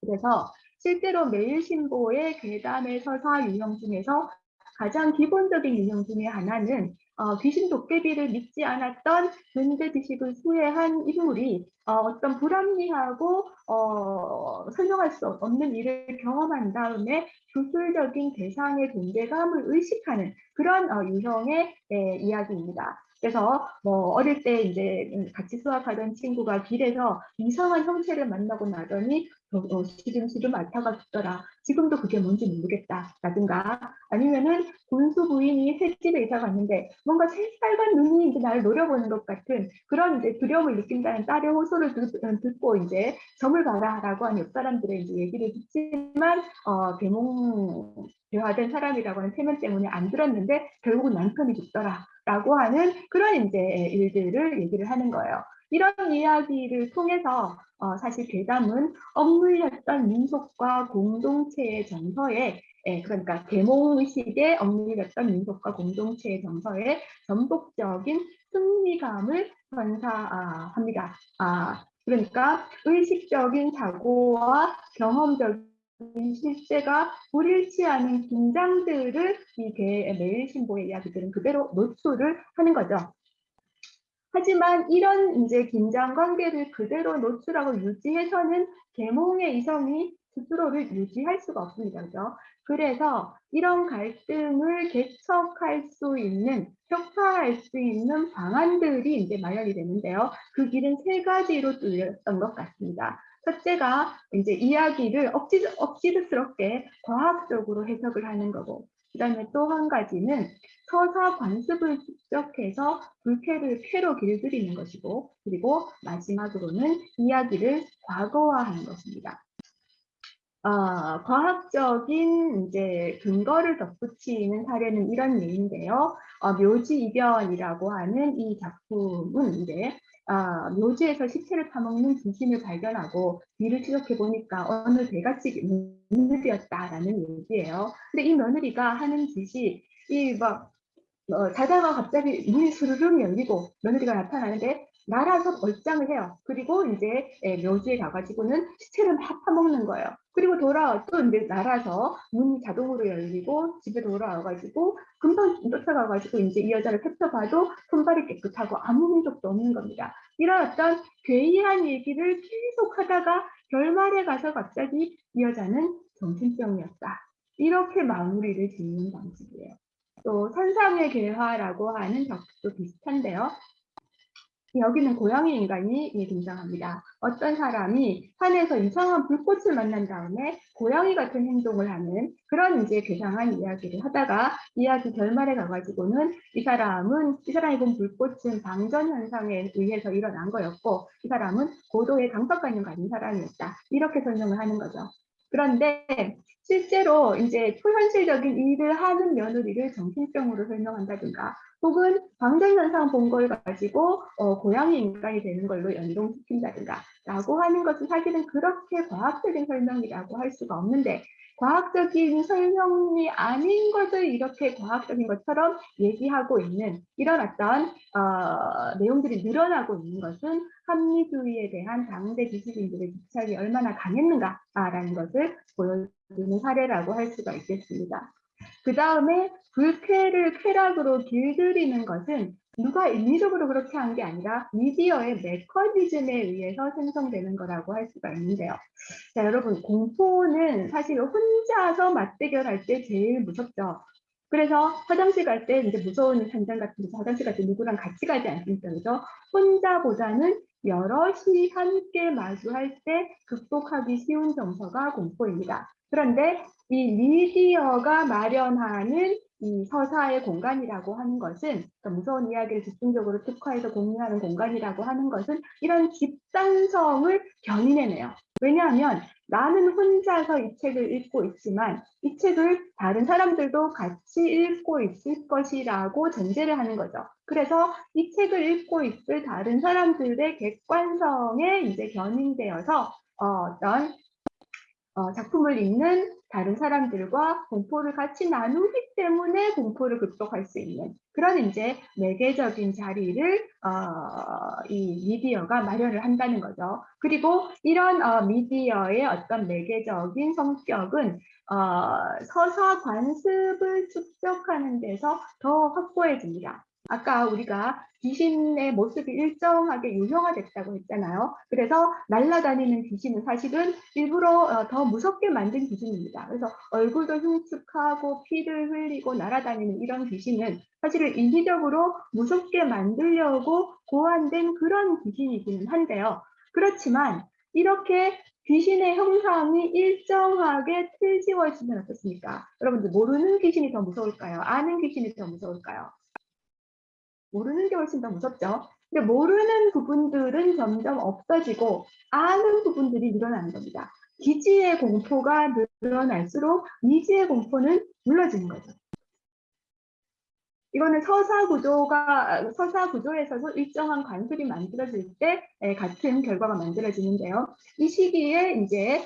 그래서 실제로 매일신보의 괴담의 서사 유형 중에서 가장 기본적인 유형 중에 하나는 어, 귀신 도깨비를 믿지 않았던 근대 지식을 수혜한 인물이 어, 떤 불합리하고 어, 설명할 수 없는 일을 경험한 다음에 주술적인 대상의 존재감을 의식하는 그런 어, 유형의 예, 이야기입니다. 그래서 뭐 어릴 때 이제 같이 수학하던 친구가 길에서 이상한 형체를 만나고 나더니 어, 시름시름 앓다가 죽더라. 지금도 그게 뭔지 모르겠다. 라든가 아니면은 군수 부인이 새집에 이사 갔는데 뭔가 새빨간 눈이 이제 나를 노려보는 것 같은 그런 이제 두려움을 느낀다는 딸의 호소를 듣, 고 이제 점을 봐라 라고 하는 옆 사람들의 이제 얘기를 듣지만 어, 계몽 대화된 사람이라고 하는 태면 때문에 안 들었는데 결국은 남편이 죽더라. 라고 하는 그런 이제 일들을 얘기를 하는 거예요. 이런 이야기를 통해서 어, 사실 괴담은 억눌렸던 민속과 공동체의 정서에 예, 그러니까 계몽의식에 억눌렸던 민속과 공동체의 정서에 전폭적인 승리감을 선사합니다. 아, 그러니까 의식적인 사고와 경험적인 실제가 불일치 않은 긴장들을 이 매일 신보의 이야기들은 그대로 노출을 하는 거죠. 하지만 이런 이제 긴장 관계를 그대로 노출하고 유지해서는 계몽의 이성이 스스로를 유지할 수가 없습니다. 그죠? 그래서 이런 갈등을 개척할 수 있는, 혁파할 수 있는 방안들이 이제 마련이 되는데요. 그 길은 세 가지로 뚫렸던 것 같습니다. 첫째가 이제 이야기를 억지, 억지스럽게 과학적으로 해석을 하는 거고, 그 다음에 또 한 가지는 서사 관습을 축적해서 불쾌를 쾌로 길들이는 것이고, 그리고 마지막으로는 이야기를 과거화하는 것입니다. 어, 과학적인 이제 근거를 덧붙이는 사례는 이런 예인데요. 어, 묘지이변이라고 하는 이 작품은 이제 아, 묘지에서 시체를 파먹는 귀신을 발견하고 뒤를 추적해 보니까 어느 대가집 며느리였다라는 얘기예요. 근데 이 며느리가 하는 짓이 이막 어, 자다가 갑자기 문이 스르륵 열리고 며느리가 나타나는데 날아서 얼짱을 해요. 그리고 이제 예, 묘지에 가가지고는 시체를 막 파먹는 거예요. 그리고 돌아와 또 이제 날아서 문이 자동으로 열리고 집에 돌아와가지고 금방 쫓아가가지고 이제 이 여자를 펼쳐봐도 손발이 깨끗하고 아무 흔적도 없는 겁니다. 이런 어떤 괴이한 얘기를 계속 하다가 결말에 가서 갑자기 이 여자는 정신병이었다. 이렇게 마무리를 짓는 방식이에요. 또 산상의 괴화라고 하는 작도 비슷한데요. 여기는 고양이 인간이 예, 등장합니다. 어떤 사람이 산에서 이상한 불꽃을 만난 다음에 고양이 같은 행동을 하는 그런 이제 괴상한 이야기를 하다가 이야기 결말에 가가지고는 이 사람은 이 사람이 본 불꽃은 방전 현상에 의해서 일어난 거였고 이 사람은 고도의 강박관념 가진 사람이었다. 이렇게 설명을 하는 거죠. 그런데 실제로 이제 초현실적인 일을 하는 며느리를 정신병으로 설명한다든가 혹은 방전현상 본 걸 가지고 어, 고양이 인간이 되는 걸로 연동시킨다든가 라고 하는 것은 사실은 그렇게 과학적인 설명이라고 할 수가 없는데 과학적인 설명이 아닌 것을 이렇게 과학적인 것처럼 얘기하고 있는 이런 어떤 어, 내용들이 늘어나고 있는 것은 합리주의에 대한 당대 지식인들의 집착이 얼마나 강했는가라는 것을 보여주는 사례라고 할 수가 있겠습니다. 그 다음에 불쾌를 쾌락으로 길들이는 것은 누가 인위적으로 그렇게 한 게 아니라 미디어의 메커니즘에 의해서 생성되는 거라고 할 수가 있는데요. 자, 여러분, 공포는 사실 혼자서 맞대결할 때 제일 무섭죠. 그래서 화장실 갈 때 이제 무서운 현장 같은 데서 화장실 갈 때 누구랑 같이 가지 않습니까? 그죠? 혼자보다는 여럿이 함께 마주할 때 극복하기 쉬운 정서가 공포입니다. 그런데 이 미디어가 마련하는 이 서사의 공간이라고 하는 것은 그러니까 무서운 이야기를 집중적으로 특화해서 공유하는 공간이라고 하는 것은 이런 집단성을 견인해내요. 왜냐하면 나는 혼자서 이 책을 읽고 있지만 이 책을 다른 사람들도 같이 읽고 있을 것이라고 전제를 하는 거죠. 그래서 이 책을 읽고 있을 다른 사람들의 객관성에 이제 견인되어서 어, 어떤 어, 작품을 읽는 다른 사람들과 공포를 같이 나누기 때문에 공포를 극복할 수 있는 그런 이제 매개적인 자리를 어, 이 미디어가 마련을 한다는 거죠. 그리고 이런 어, 미디어의 어떤 매개적인 성격은 어, 서사 관습을 축적하는 데서 더 확고해집니다. 아까 우리가 귀신의 모습이 일정하게 유형화됐다고 했잖아요. 그래서 날아다니는 귀신은 사실은 일부러 어, 더 무섭게 만든 귀신입니다. 그래서 얼굴도 흉측하고 피를 흘리고 날아다니는 이런 귀신은 사실은 인위적으로 무섭게 만들려고 고안된 그런 귀신이기는 한데요. 그렇지만 이렇게 귀신의 형상이 일정하게 틀지워지면 어떻습니까? 여러분들 모르는 귀신이 더 무서울까요? 아는 귀신이 더 무서울까요? 모르는 게 훨씬 더 무섭죠. 근데 모르는 부분들은 점점 없어지고 아는 부분들이 늘어나는 겁니다. 기지의 공포가 늘어날수록 미지의 공포는 눌러지는 거죠. 이거는 서사 구조가 서사 구조에서도 일정한 관습이 만들어질 때 같은 결과가 만들어지는데요. 이 시기에 이제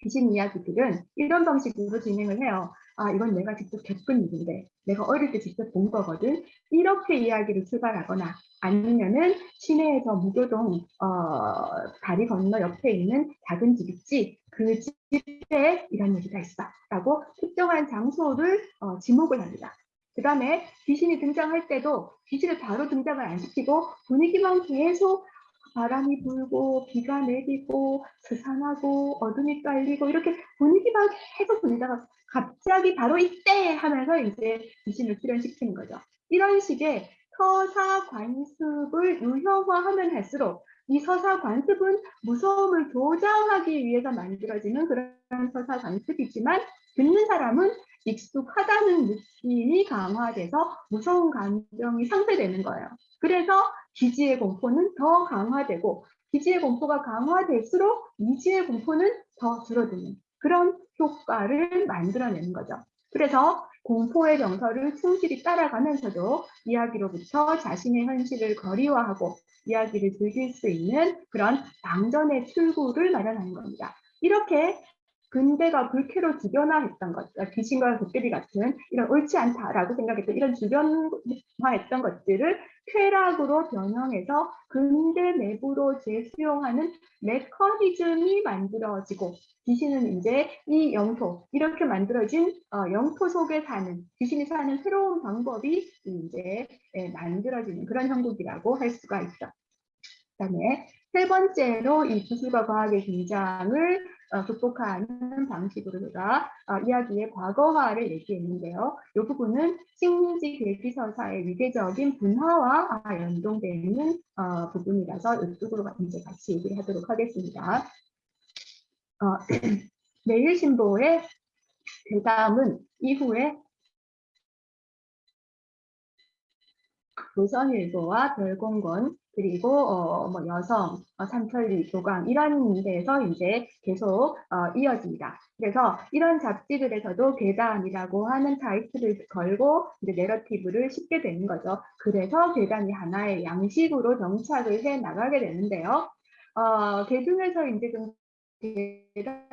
귀신 이야기들은 이런 방식으로 진행을 해요. 아, 이건 내가 직접 겪은 일인데, 내가 어릴 때 직접 본 거거든. 이렇게 이야기를 출발하거나, 아니면은 시내에서 무교동, 어, 다리 건너 옆에 있는 작은 집 있지, 그 집에 이런 얘기가 있어. 라고 특정한 장소를 어, 지목을 합니다. 그 다음에 귀신이 등장할 때도 귀신을 바로 등장을 안 시키고 분위기만 계속 바람이 불고 비가 내리고 스산하고 어둠이 깔리고 이렇게 분위기만 계속 분리다가 갑자기 바로 이때 하면서 이제 귀신을 출연시키는 거죠. 이런 식의 서사 관습을 유형화하면 할수록 이 서사 관습은 무서움을 조장하기 위해서 만들어지는 그런 서사 관습이지만 듣는 사람은 익숙하다는 느낌이 강화돼서 무서운 감정이 상쇄되는 거예요. 그래서 기지의 공포는 더 강화되고 기지의 공포가 강화될수록 미지의 공포는 더 줄어드는 그런 효과를 만들어내는 거죠. 그래서 공포의 정서를 충실히 따라가면서도 이야기로부터 자신의 현실을 거리화하고 이야기를 즐길 수 있는 그런 방전의 출구를 마련하는 겁니다. 이렇게 근대가 불쾌로 주변화했던 것, 그러니까 귀신과 도깨비 같은 이런 옳지 않다라고 생각했던 이런 주변화했던 것들을 쾌락으로 변형해서 근대 내부로 재수용하는 메커니즘이 만들어지고 귀신은 이제 이 영토 이렇게 만들어진 어, 영토 속에 사는 귀신이 사는 새로운 방법이 이제 예, 만들어지는 그런 형국이라고 할 수가 있죠. 그다음에 세 번째로 이 기술과 과학의 등장을 어, 극복하는 방식으로 제가 어, 이야기의 과거화를 얘기했는데요. 이 부분은 식민지 계기 서사의 위계적인 분화와 아, 연동되는 어, 부분이라서 이쪽으로 이제 같이 얘기를 하도록 하겠습니다. 어, 매일신보의 대담은 이후에 조선일보와 별공건 그리고 어, 뭐 여성, 어, 삼천리, 조강 이런 데서 이제 계속 어, 이어집니다. 그래서 이런 잡지들에서도 괴담이라고 하는 타이틀을 걸고 이제 내러티브를 싣게 되는 거죠. 그래서 괴담이 하나의 양식으로 정착을 해 나가게 되는데요. 어, 그 중에서 이제 좀 괴담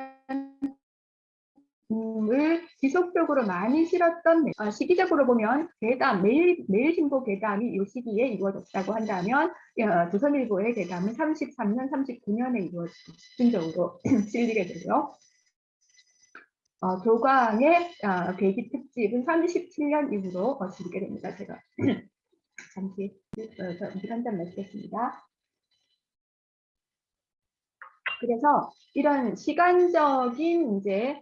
을 지속적으로 많이 실었던 어, 시기적으로 보면 괴담 매일 매일신보 괴담이 이 시기에 이루어졌다고 한다면 어, 조선일보의 괴담은 33년, 39년에 이루어지고 집중적으로 실리게 되고요. 어, 조광의 어, 계기 특집은 37년 이후로 어, 실리게 됩니다. 제가 잠시 어, 한잔 마시겠습니다. 그래서 이런 시간적인 이제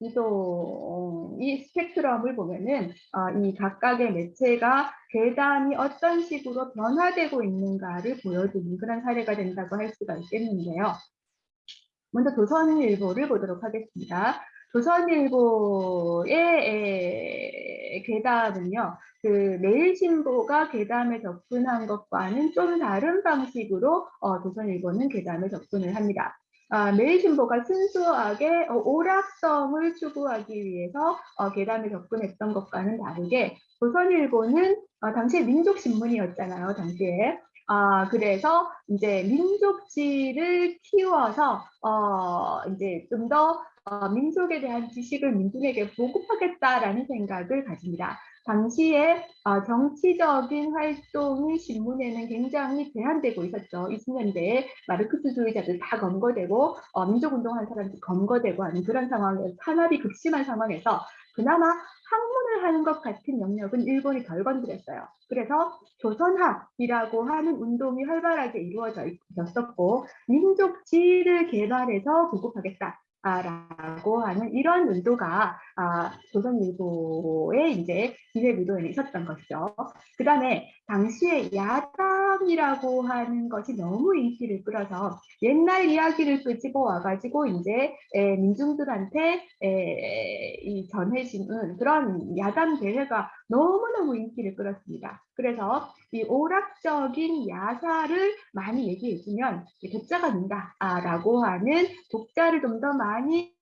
이도 이 스펙트럼을 보면은 어, 이 각각의 매체가 괴담이 어떤 식으로 변화되고 있는가를 보여주는 그런 사례가 된다고 할 수가 있겠는데요. 먼저 조선일보를 보도록 하겠습니다. 조선일보의 괴담은요, 그 매일신보가 괴담에 접근한 것과는 좀 다른 방식으로 어, 조선일보는 괴담에 접근을 합니다. 아, 매일신보가 순수하게 어, 오락성을 추구하기 위해서 어, 괴담에 접근했던 것과는 다르게 조선일보는 어, 당시에 민족신문이었잖아요. 당시에. 아, 그래서 이제 민족지를 키워서 어, 이제 좀더 어, 민족에 대한 지식을 민중에게 보급하겠다라는 생각을 가집니다. 당시에 어, 정치적인 활동이 신문에는 굉장히 제한되고 있었죠. 20년대에 마르크스주의자들 다 검거되고 어, 민족운동하는 사람들 검거되고 하는 그런 상황에서 탄압이 극심한 상황에서 그나마 학문을 하는 것 같은 영역은 일본이 덜 건드렸어요. 그래서 조선학이라고 하는 운동이 활발하게 이루어져 있었고 민족지를 개발해서 보급하겠다. 라고 하는 이런 의도가 아, 조선일보의 이제 기획 의도에 있었던 것이죠. 그 다음에 당시에 야당이라고 하는 것이 너무 인기를 끌어서 옛날 이야기를 끄집어 와가지고 이제 에, 민중들한테 에, 이 전해지는 그런 야당 대회가 너무너무 인기를 끌었습니다. 그래서 이 오락적인 야사를 많이 얘기해주면 독자가 는다라고 하는 독자를 좀 더 많이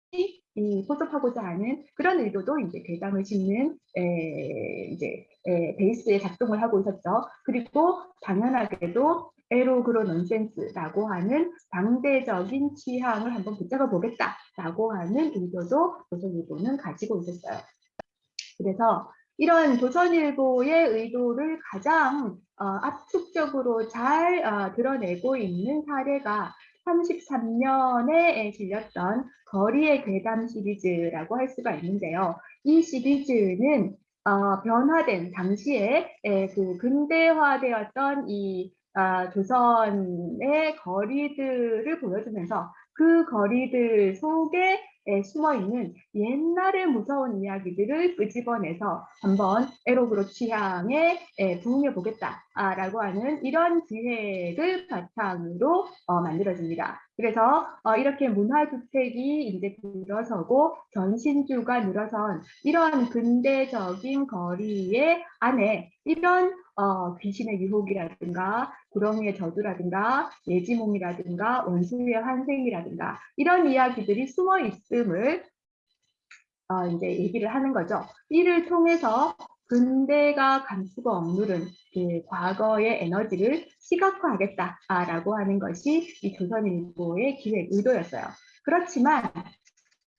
이 포섭하고자 하는 그런 의도도 이제 괴담을 짓는 에, 이제 에, 베이스에 작동을 하고 있었죠. 그리고 당연하게도 에로그로 넌센스라고 하는 당대적인 취향을 한번 붙잡아 보겠다라고 하는 의도도 조선일보는 가지고 있었어요. 그래서 이런 조선일보의 의도를 가장 어, 압축적으로 잘 어, 드러내고 있는 사례가 33년에 실렸던 거리의 괴담 시리즈라고 할 수가 있는데요. 이 시리즈는 어, 변화된 당시에 에, 그 근대화되었던 이 아, 조선의 거리들을 보여주면서 그 거리들 속에 숨어 있는 옛날의 무서운 이야기들을 끄집어내서 한번 에로그로 취향에 부응해 보겠다라고 하는 이런 기획을 바탕으로 어, 만들어집니다. 그래서 어, 이렇게 문화주택이 이제 들어서고 전신주가 늘어선 이런 근대적인 거리의 안에 이런 어, 귀신의 유혹이라든가 구렁이의 저주라든가 예지몽이라든가 원수의 환생이라든가 이런 이야기들이 숨어 있음을 어, 이제 얘기를 하는 거죠. 이를 통해서 근대가 감추고 억누른 그 과거의 에너지를 시각화하겠다라고 하는 것이 이 조선일보의 기획 의도였어요. 그렇지만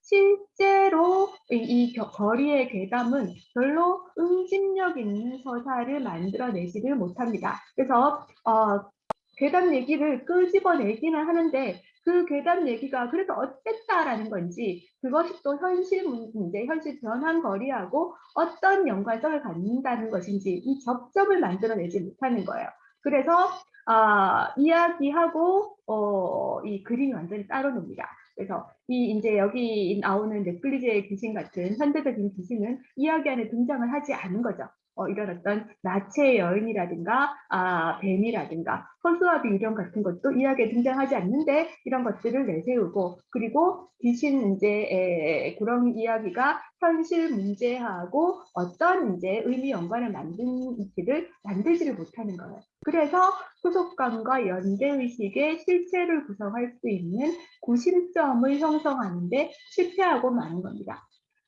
실제로 이, 거리의 괴담은 별로 응집력 있는 서사를 만들어내지를 못합니다. 그래서 어, 괴담 얘기를 끄집어내기는 하는데 그 괴담 얘기가 그래서 어땠다라는 건지 그것이 또 현실 문제, 현실 변환 거리하고 어떤 연관성을 갖는다는 것인지 이 접점을 만들어내지 못하는 거예요. 그래서 아, 이야기하고 어, 이 그림이 완전히 따로 놉니다. 그래서 이 이제 여기 나오는 넷플리즈의 귀신 같은 현대적인 귀신은 이야기 안에 등장을 하지 않은 거죠. 어, 이런 어떤 나체의 여인이라든가 아, 뱀이라든가 허수아 비 유령 같은 것도 이야기에 등장하지 않는데 이런 것들을 내세우고 그리고 귀신 이제 에, 그런 이야기가 현실 문제하고 어떤 이제 의미 연관을 만든지를 만들지를 못하는 거예요. 그래서 소속감과 연대의식의 실체를 구성할 수 있는 구심점을 형성하는데 실패하고 마는 겁니다.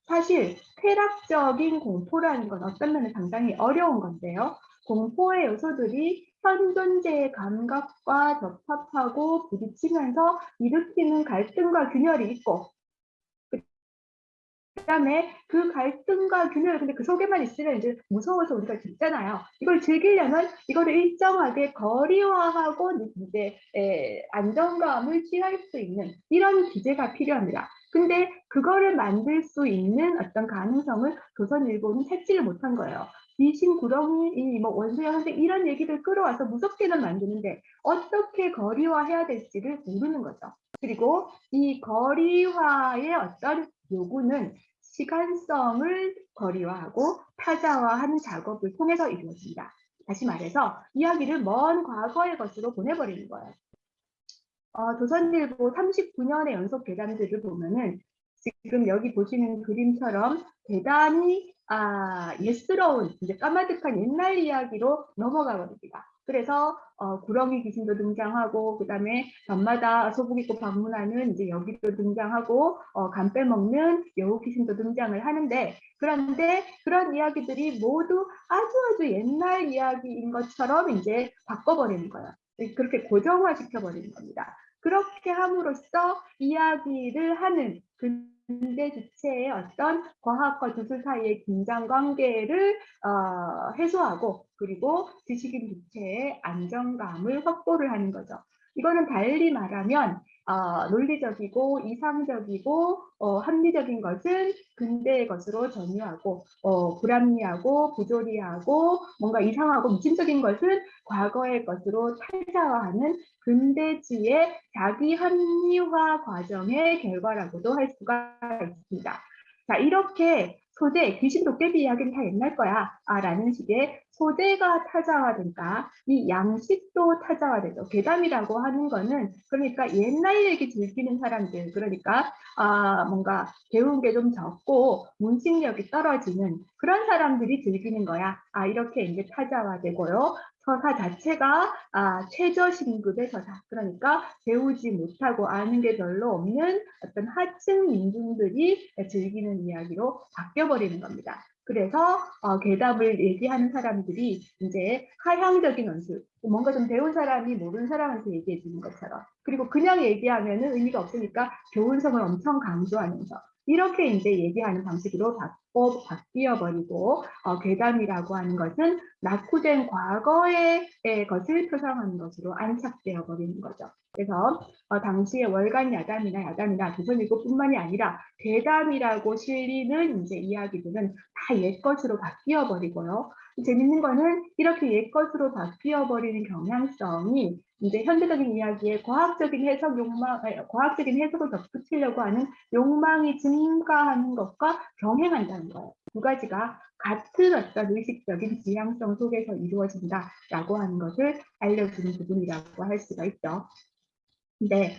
사실 쾌락적인 공포라는 건 어떤 면에 상당히 어려운 건데요. 공포의 요소들이 현 존재의 감각과 접합하고 부딪히면서 일으키는 갈등과 균열이 있고 그다음에 그 갈등과 균열 근데 그 속에만 있으면 이제 무서워서 우리가 듣잖아요. 이걸 즐기려면 이거를 일정하게 거리화하고 이제 에, 안정감을 취할 수 있는 이런 기제가 필요합니다. 근데 그거를 만들 수 있는 어떤 가능성을 조선일보는 찾지를 못한 거예요. 귀신 구렁이, 뭐 원수영 선생 이런 얘기를 끌어와서 무섭게는 만드는데 어떻게 거리화해야 될지를 모르는 거죠. 그리고 이 거리화의 어떤 요구는 시간성을 거리화하고 타자화하는 작업을 통해서 이루어집니다. 다시 말해서 이야기를 먼 과거의 것으로 보내버리는 거예요. 어, 조선일보 39년의 연속 괴담들을 보면은 지금 여기 보시는 그림처럼 대단히 아, 예스러운 이제 까마득한 옛날 이야기로 넘어가 버립니다. 그래서 어, 구렁이 귀신도 등장하고 그다음에 밤마다 소복 입고 방문하는 이제 여기도 등장하고 어, 간 빼먹는 여우 귀신도 등장을 하는데 그런데 그런 이야기들이 모두 아주 아주 옛날 이야기인 것처럼 이제 바꿔버리는 거예요. 그렇게 고정화 시켜버리는 겁니다. 그렇게 함으로써 이야기를 하는 근대 주체의 어떤 과학과 주술 사이의 긴장 관계를 어, 해소하고 그리고 지식인 주체의 안정감을 확보를 하는 거죠. 이거는 달리 말하면 어, 논리적이고 이상적이고 어, 합리적인 것은 근대의 것으로 전유하고 어, 불합리하고 부조리하고 뭔가 이상하고 미친적인 것은 과거의 것으로 탈자화하는 근대주의 자기 합리화 과정의 결과라고도 할 수가 있습니다. 자 이렇게 소재, 귀신 도깨비 이야기는 다 옛날 거야 아, 라는 식의 소재가 타자화되니까 이 양식도 타자화되죠. 괴담이라고 하는 거는 그러니까 옛날 얘기 즐기는 사람들 그러니까 아, 뭔가 배운 게 좀 적고 문식력이 떨어지는 그런 사람들이 즐기는 거야. 아 이렇게 이제 타자화되고요. 서사 자체가 아, 최저 신급의 서사 그러니까 배우지 못하고 아는 게 별로 없는 어떤 하층 민중들이 즐기는 이야기로 바뀌어버리는 겁니다. 그래서 어, 괴담을 얘기하는 사람들이 이제 하향적인 원수 뭔가 좀 배운 사람이 모르는 사람한테 얘기해 주는 것처럼 그리고 그냥 얘기하면 의미가 없으니까 교훈성을 엄청 강조하면서 이렇게 이제 얘기하는 방식으로 바꿔 바뀌어 버리고 어, 괴담이라고 하는 것은 낙후된 과거의 것을 표상하는 것으로 안착되어 버리는 거죠. 그래서 어, 당시에 월간 야담이나 야담이나 조선일보뿐만이 아니라 괴담이라고 실리는 이제 이야기들은 다 옛 것으로 바뀌어 버리고요. 재밌는 거는 이렇게 옛 것으로 바뀌어 버리는 경향성이 이제 현대적인 이야기에 과학적인 해석 욕망, 과학적인 해석을 덧붙이려고 하는 욕망이 증가하는 것과 병행한다는 거예요. 두 가지가 같은 어떤 의식적인 지향성 속에서 이루어진다라고 하는 것을 알려주는 부분이라고 할 수가 있죠. 네,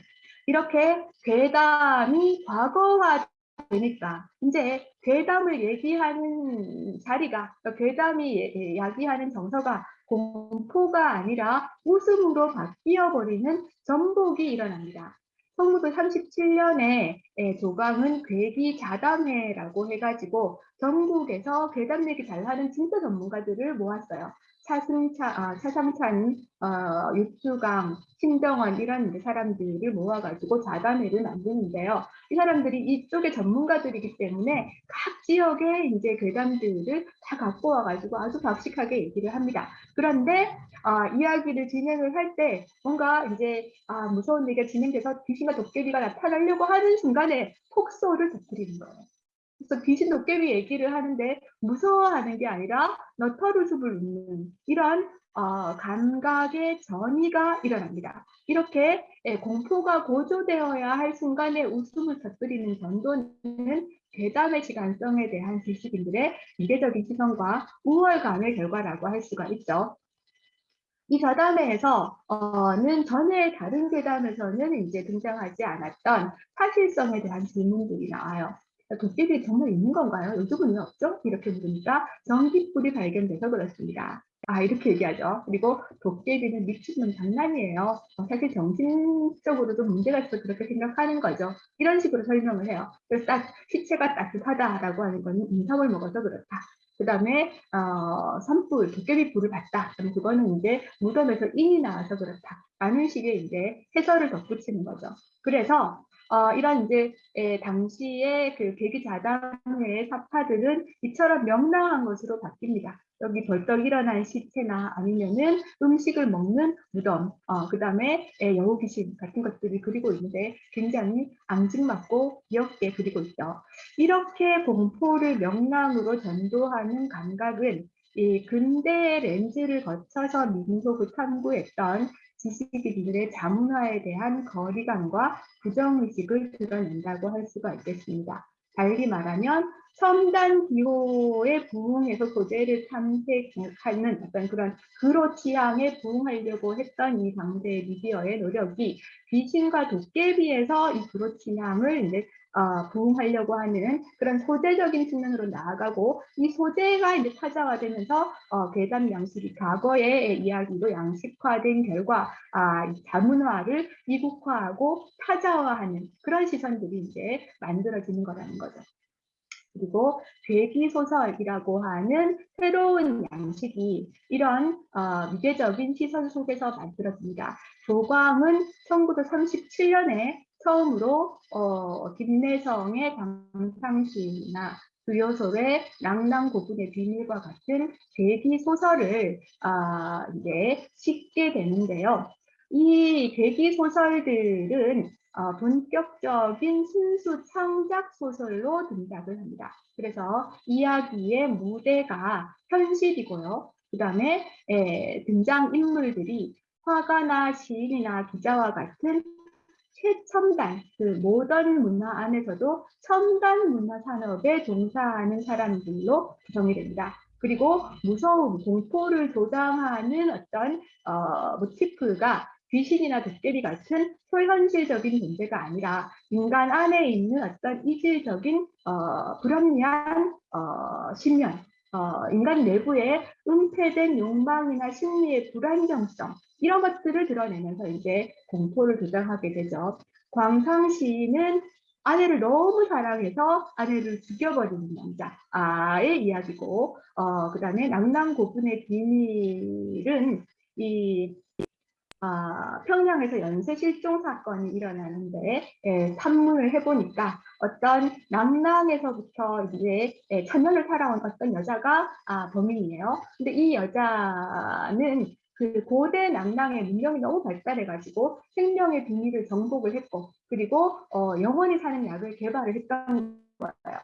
이렇게 괴담이 과거화 되니까 이제 괴담을 얘기하는 자리가 괴담이 야기하는 정서가 공포가 아니라 웃음으로 바뀌어 버리는 전복이 일어납니다. 1937년에 조강은 괴기 자담회라고 해가지고 전국에서 괴담 얘기 잘하는 진짜 전문가들을 모았어요. 차승찬, 아, 차상찬, 어, 육주강, 신정원 이런 사람들을 모아가지고 자담회를 만드는데요. 이 사람들이 이쪽의 전문가들이기 때문에 각 지역의 이제 괴담들을 다 갖고 와가지고 아주 박식하게 얘기를 합니다. 그런데 아, 이야기를 진행을 할 때 뭔가 이제 아, 무서운 얘기가 진행돼서 귀신과 도깨비가 나타나려고 하는 순간에 폭소를 터뜨리는 거예요. 그래서 귀신 도깨비 얘기를 하는데 무서워하는 게 아니라 너터루숲을 웃는 이런 어, 감각의 전이가 일어납니다. 이렇게 예, 공포가 고조되어야 할 순간에 웃음을 터뜨리는 전도는 대담의 시간성에 대한 지식인들의 이례적인 시선과 우월감의 결과라고 할 수가 있죠. 이 저담회에서는 전에 다른 괴담에서는 이제 등장하지 않았던 사실성에 대한 질문들이 나와요. 도깨비 정말 있는 건가요? 요즘은 왜 없죠? 이렇게 물으니까 전기불이 발견돼서 그렇습니다. 아 이렇게 얘기하죠. 그리고 도깨비는 미치는 장난이에요. 어, 사실 정신적으로도 문제가 있어서 그렇게 생각하는 거죠. 이런 식으로 설명을 해요. 그래서 딱 시체가 따뜻하다라고 하는 거는 인성을 먹어서 그렇다. 그 다음에 어, 산불, 도깨비 불을 봤다. 그럼 그거는 이제 무덤에서 인이 나와서 그렇다. 라는 식의 이제 해설을 덧붙이는 거죠. 그래서 어, 이런 이제 에, 당시의 그 계기자당의 사파들은 이처럼 명랑한 것으로 바뀝니다. 여기 벌떡 일어난 시체나 아니면은 음식을 먹는 무덤, 어, 그 다음에 여우 귀신 같은 것들이 그리고 있는데 굉장히 앙증맞고 귀엽게 그리고 있죠. 이렇게 공포를 명랑으로 전도하는 감각은 이 근대 렌즈를 거쳐서 민속을 탐구했던 지식인들의 자문화에 대한 거리감과 부정의식을 드러낸다고 할 수가 있겠습니다. 달리 말하면 첨단 기호에 부응해서 소재를 탐색하는 어떤 그런 그로 취향에 부응하려고 했던 이 당대 미디어의 노력이 귀신과 도깨비에서 이 그로 취향을 이제 어, 부응하려고 하는 그런 소재적인 측면으로 나아가고 이 소재가 이제 타자화되면서 어, 괴담 양식이 과거의 이야기로 양식화된 결과 아, 자문화를 미국화하고 타자화하는 그런 시선들이 이제 만들어지는 거라는 거죠. 그리고 괴기소설이라고 하는 새로운 양식이 이런 어, 미개적인 시선 속에서 만들어집니다. 조광은 1937년에 처음으로 어, 김내성의 당상시나 주요소의 낭낭고분의 비밀과 같은 대기 소설을 아, 이제 싣게 되는데요. 이 대기 소설들은 어, 본격적인 순수 창작 소설로 등장을 합니다. 그래서 이야기의 무대가 현실이고요. 그 다음에 등장 인물들이 화가나 시인이나 기자와 같은 최첨단, 그 모던 문화 안에서도 첨단 문화 산업에 종사하는 사람들로 구성이 됩니다. 그리고 무서움, 공포를 조장하는 어떤 어, 모티프가 귀신이나 도깨비 같은 초현실적인 존재가 아니라 인간 안에 있는 어떤 이질적인 어, 불합리한 어, 신념, 어, 인간 내부의 은폐된 욕망이나 심리의 불안정성 이런 것들을 드러내면서 이제 공포를 조장하게 되죠. 광상시는 아내를 너무 사랑해서 아내를 죽여버리는 남자의 이야기고 어, 그 다음에 낭낭고분의 비밀은 이 아, 평양에서 연쇄 실종 사건이 일어나는데 예, 탐문을 해보니까 어떤 남낭에서부터 이제 예, 천년을 살아온 어떤 여자가 아, 범인이에요. 근데 이 여자는 그 고대 남낭의 문명이 너무 발달해가지고 생명의 비밀을 정복을 했고 그리고 어, 영원히 사는 약을 개발을 했던 거예요.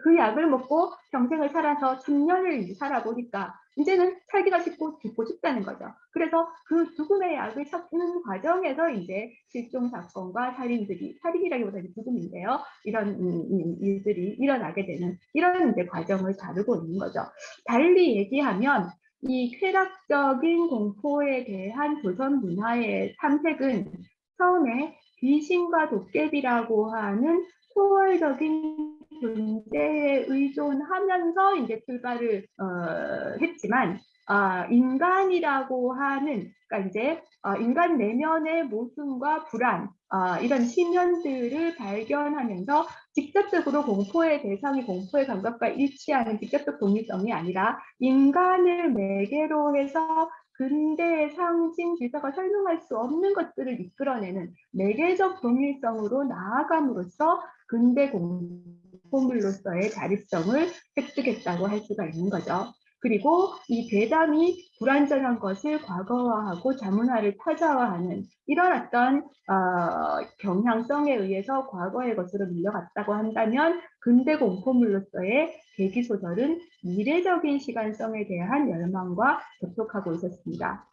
그 약을 먹고 평생을 살아서 천년을 살아보니까 이제는 살기가 쉽고 죽고 싶다는 거죠. 그래서 그 죽음의 약을 찾는 과정에서 이제 실종 사건과 살인들이 살인이라기보다 는 죽음인데요. 이런 음, 음, 일들이 일어나게 되는 이런 이제 과정을 다루고 있는 거죠. 달리 얘기하면 이 쾌락적인 공포에 대한 조선 문화의 탐색은 처음에 귀신과 도깨비라고 하는 초월적인 존재에 의존하면서 이제 출발을 어, 했지만 아, 인간이라고 하는 그러니까 이제 어, 인간 내면의 모순과 불안 어, 이런 시면들을 발견하면서 직접적으로 공포의 대상이 공포의 감각과 일치하는 직접적 동일성이 아니라 인간을 매개로 해서 근대의 상징 기사가 설명할 수 없는 것들을 이끌어내는 매개적 동일성으로 나아감으로써 근대 공포물로서의 자립성을 획득했다고 할 수가 있는 거죠. 그리고 이 괴담이 불완전한 것을 과거화하고 자문화를 타자화하는 이런 어떤 어, 경향성에 의해서 과거의 것으로 밀려갔다고 한다면 근대 공포물로서의 계기소설은 미래적인 시간성에 대한 열망과 접촉하고 있었습니다.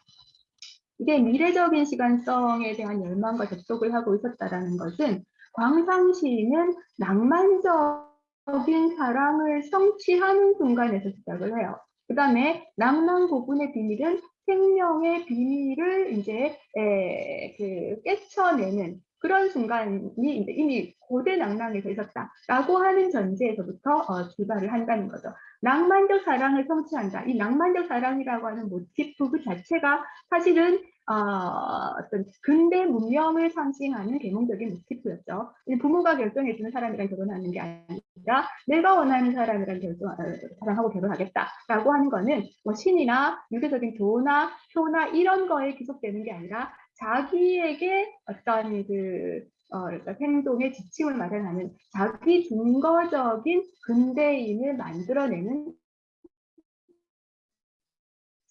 이게 미래적인 시간성에 대한 열망과 접촉을 하고 있었다는 것은 광상 시인은 낭만적인 사랑을 성취하는 순간에서 시작을 해요. 그 다음에 낭만 고분의 비밀은 생명의 비밀을 이제 에, 그 깨쳐내는 그런 순간이 이미 고대 낭랑에서 있었다라고 하는 전제에서부터 어, 출발을 한다는 거죠. 낭만적 사랑을 성취한다. 이 낭만적 사랑이라고 하는 모티프 그 자체가 사실은 어, 어떤 근대 문명을 상징하는 계몽적인 모티프였죠. 부모가 결정해주는 사람이랑 결혼하는 게 아니라 내가 원하는 사람이랑 결정, 어, 사랑하고 결혼하겠다라고 하는 거는 뭐 신이나 유교적인 도나 효나 이런 거에 기속되는 게 아니라 자기에게 어떤 그 어, 그러니까 행동의 지침을 마련하는 자기 증거적인 근대인을 만들어내는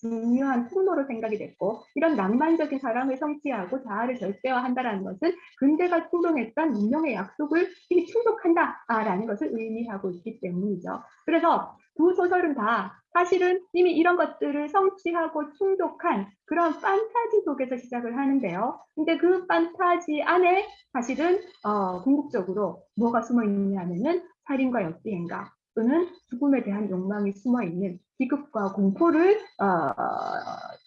중요한 통로로 생각이 됐고 이런 낭만적인 사랑을 성취하고 자아를 절대화한다는 것은 근대가 충동했던 문명의 약속을 충족한다라는 것을 의미하고 있기 때문이죠. 그래서 두 소설은 다 사실은 이미 이런 것들을 성취하고 충족한 그런 판타지 속에서 시작을 하는데요. 근데 그 판타지 안에 사실은 어, 궁극적으로 뭐가 숨어 있느냐면은 살인과 역비행가 또는 죽음에 대한 욕망이 숨어 있는 비극과 공포를 어,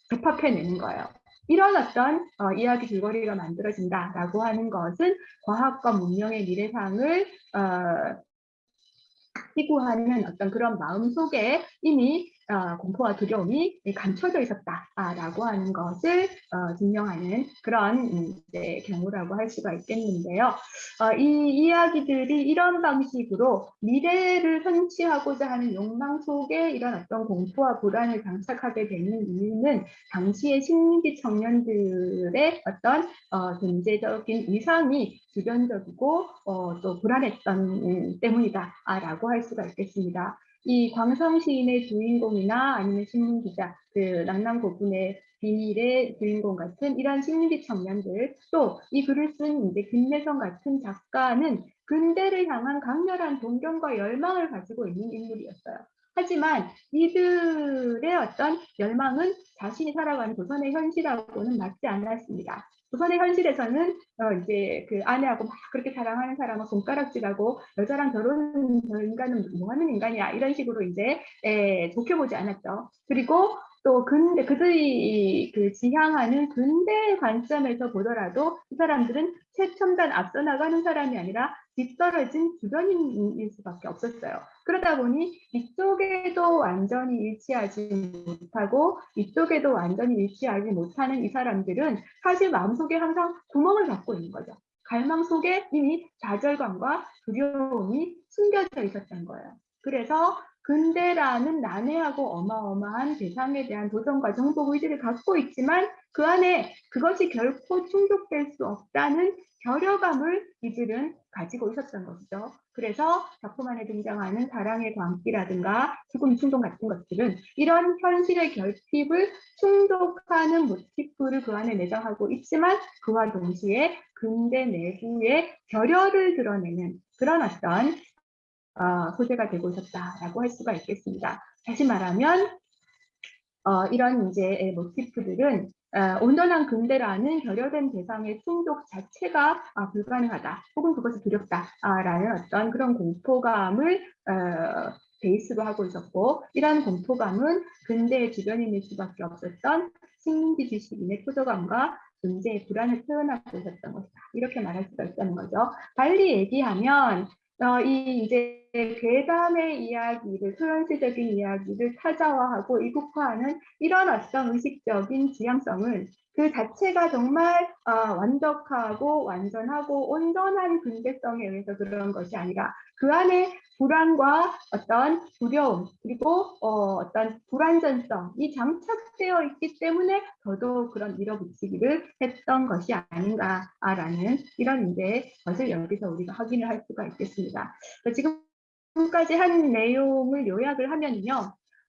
접합해내는 거예요. 이런 어떤 어, 이야기 줄거리가 만들어진다라고 하는 것은 과학과 문명의 미래상을 어, 희구하는 어떤 그런 마음 속에 이미 어, 공포와 두려움이 감춰져 있었다라고 하는 것을 어, 증명하는 그런 이제 경우라고 할 수가 있겠는데요. 어, 이 이야기들이 이런 방식으로 미래를 성취하고자 하는 욕망 속에 이런 어떤 공포와 불안을 장착하게 되는 이유는 당시의 식민지 청년들의 어떤 어, 존재적인 이상이 주변적이고 어, 또 불안했던 음, 때문이다라고 할 수가 있겠습니다. 이 광성 시인의 주인공이나 아니면 신문 기자, 그 낭남 고분의 비밀의 주인공 같은 이런 식민지 청년들 또 이 글을 쓴 이제 김내성 같은 작가는 근대를 향한 강렬한 동경과 열망을 가지고 있는 인물이었어요. 하지만 이들의 어떤 열망은 자신이 살아가는 조선의 현실하고는 맞지 않았습니다. 조선의 현실에서는 어 이제 그 아내하고 막 그렇게 사랑하는 사람은 손가락질하고 여자랑 결혼은 저 인간은 뭐 하는 인간이야 이런 식으로 이제 에, 좋게 보지 않았죠. 그리고 또 근대 그들이 그 지향하는 근대 관점에서 보더라도 이 사람들은 최첨단 앞서 나가는 사람이 아니라 뒤떨어진 주변인일 수밖에 없었어요. 그러다 보니 이쪽에도 완전히 일치하지 못하고 이쪽에도 완전히 일치하지 못하는 이 사람들은 사실 마음속에 항상 구멍을 갖고 있는 거죠. 갈망 속에 이미 좌절감과 두려움이 숨겨져 있었던 거예요. 그래서 근대라는 난해하고 어마어마한 대상에 대한 도전과 정복 의지를 갖고 있지만 그 안에 그것이 결코 충족될 수 없다는 결여감을 이들은 가지고 있었던 것이죠. 그래서 작품 안에 등장하는 사랑의 광기라든가 죽음 충동 같은 것들은 이런 현실의 결핍을 충족하는 모티프를 그 안에 내장하고 있지만 그와 동시에 근대 내부의 결여를 드러내는 그런 어떤 어, 소재가 되고 있었다라고 할 수가 있겠습니다. 다시 말하면 어, 이런 이제 모티프들은 어, 온전한 근대라는 결여된 대상의 충족 자체가 아, 불가능하다 혹은 그것이 두렵다라는 어떤 그런 공포감을 어, 베이스로 하고 있었고 이러한 공포감은 근대의 주변인일 수밖에 없었던 식민지 지식인의 표저감과 존재의 불안을 표현하고 있었던 것이다. 이렇게 말할 수가 있다는 거죠. 달리 얘기하면 어, 이 이제 괴담의 이야기를 소현시적인 이야기를 타자화하고 이국화하는 이런 어떤 의식적인 지향성은 그 자체가 정말 어, 완벽하고 완전하고 온전한 근대성에 의해서 그런 것이 아니라 그 안에 불안과 어떤 두려움 그리고 어, 떤 불안전성이 장착되어 있기 때문에 더더욱 그런 밀어붙이기를 했던 것이 아닌가라는 이런 이제 것을 여기서 우리가 확인을 할 수가 있겠습니다. 지금까지 한 내용을 요약을 하면요.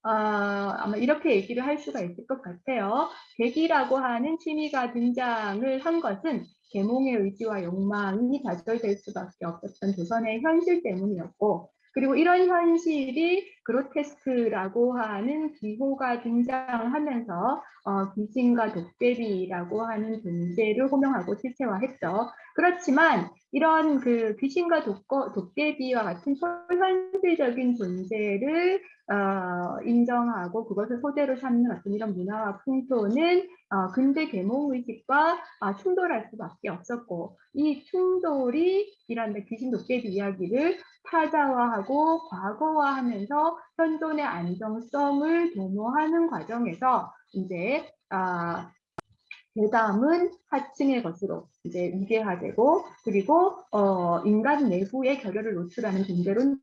어, 아마 이렇게 얘기를 할 수가 있을 것 같아요. 계기라고 하는 취미가 등장을 한 것은 계몽의 의지와 욕망이 좌절될 수밖에 없었던 조선의 현실 때문이었고 그리고 이런 현실이 그로테스크라고 하는 기호가 등장하면서 어, 귀신과 도깨비라고 하는 존재를 호명하고 실체화했죠. 그렇지만 이런 그 귀신과 독거, 도깨비와 같은 초현실적인 존재를 어, 인정하고 그것을 소재로 삼는 어떤 이런 문화와 풍토는 어, 근대 계몽의식과 어, 충돌할 수밖에 없었고 이 충돌이 이런 귀신 도깨비 이야기를 타자화하고 과거화하면서 현존의 안정성을 도모하는 과정에서 이제 아, 대담은 하층의 것으로 이제 위계화되고 그리고 어, 인간 내부의 결여를 노출하는 존재로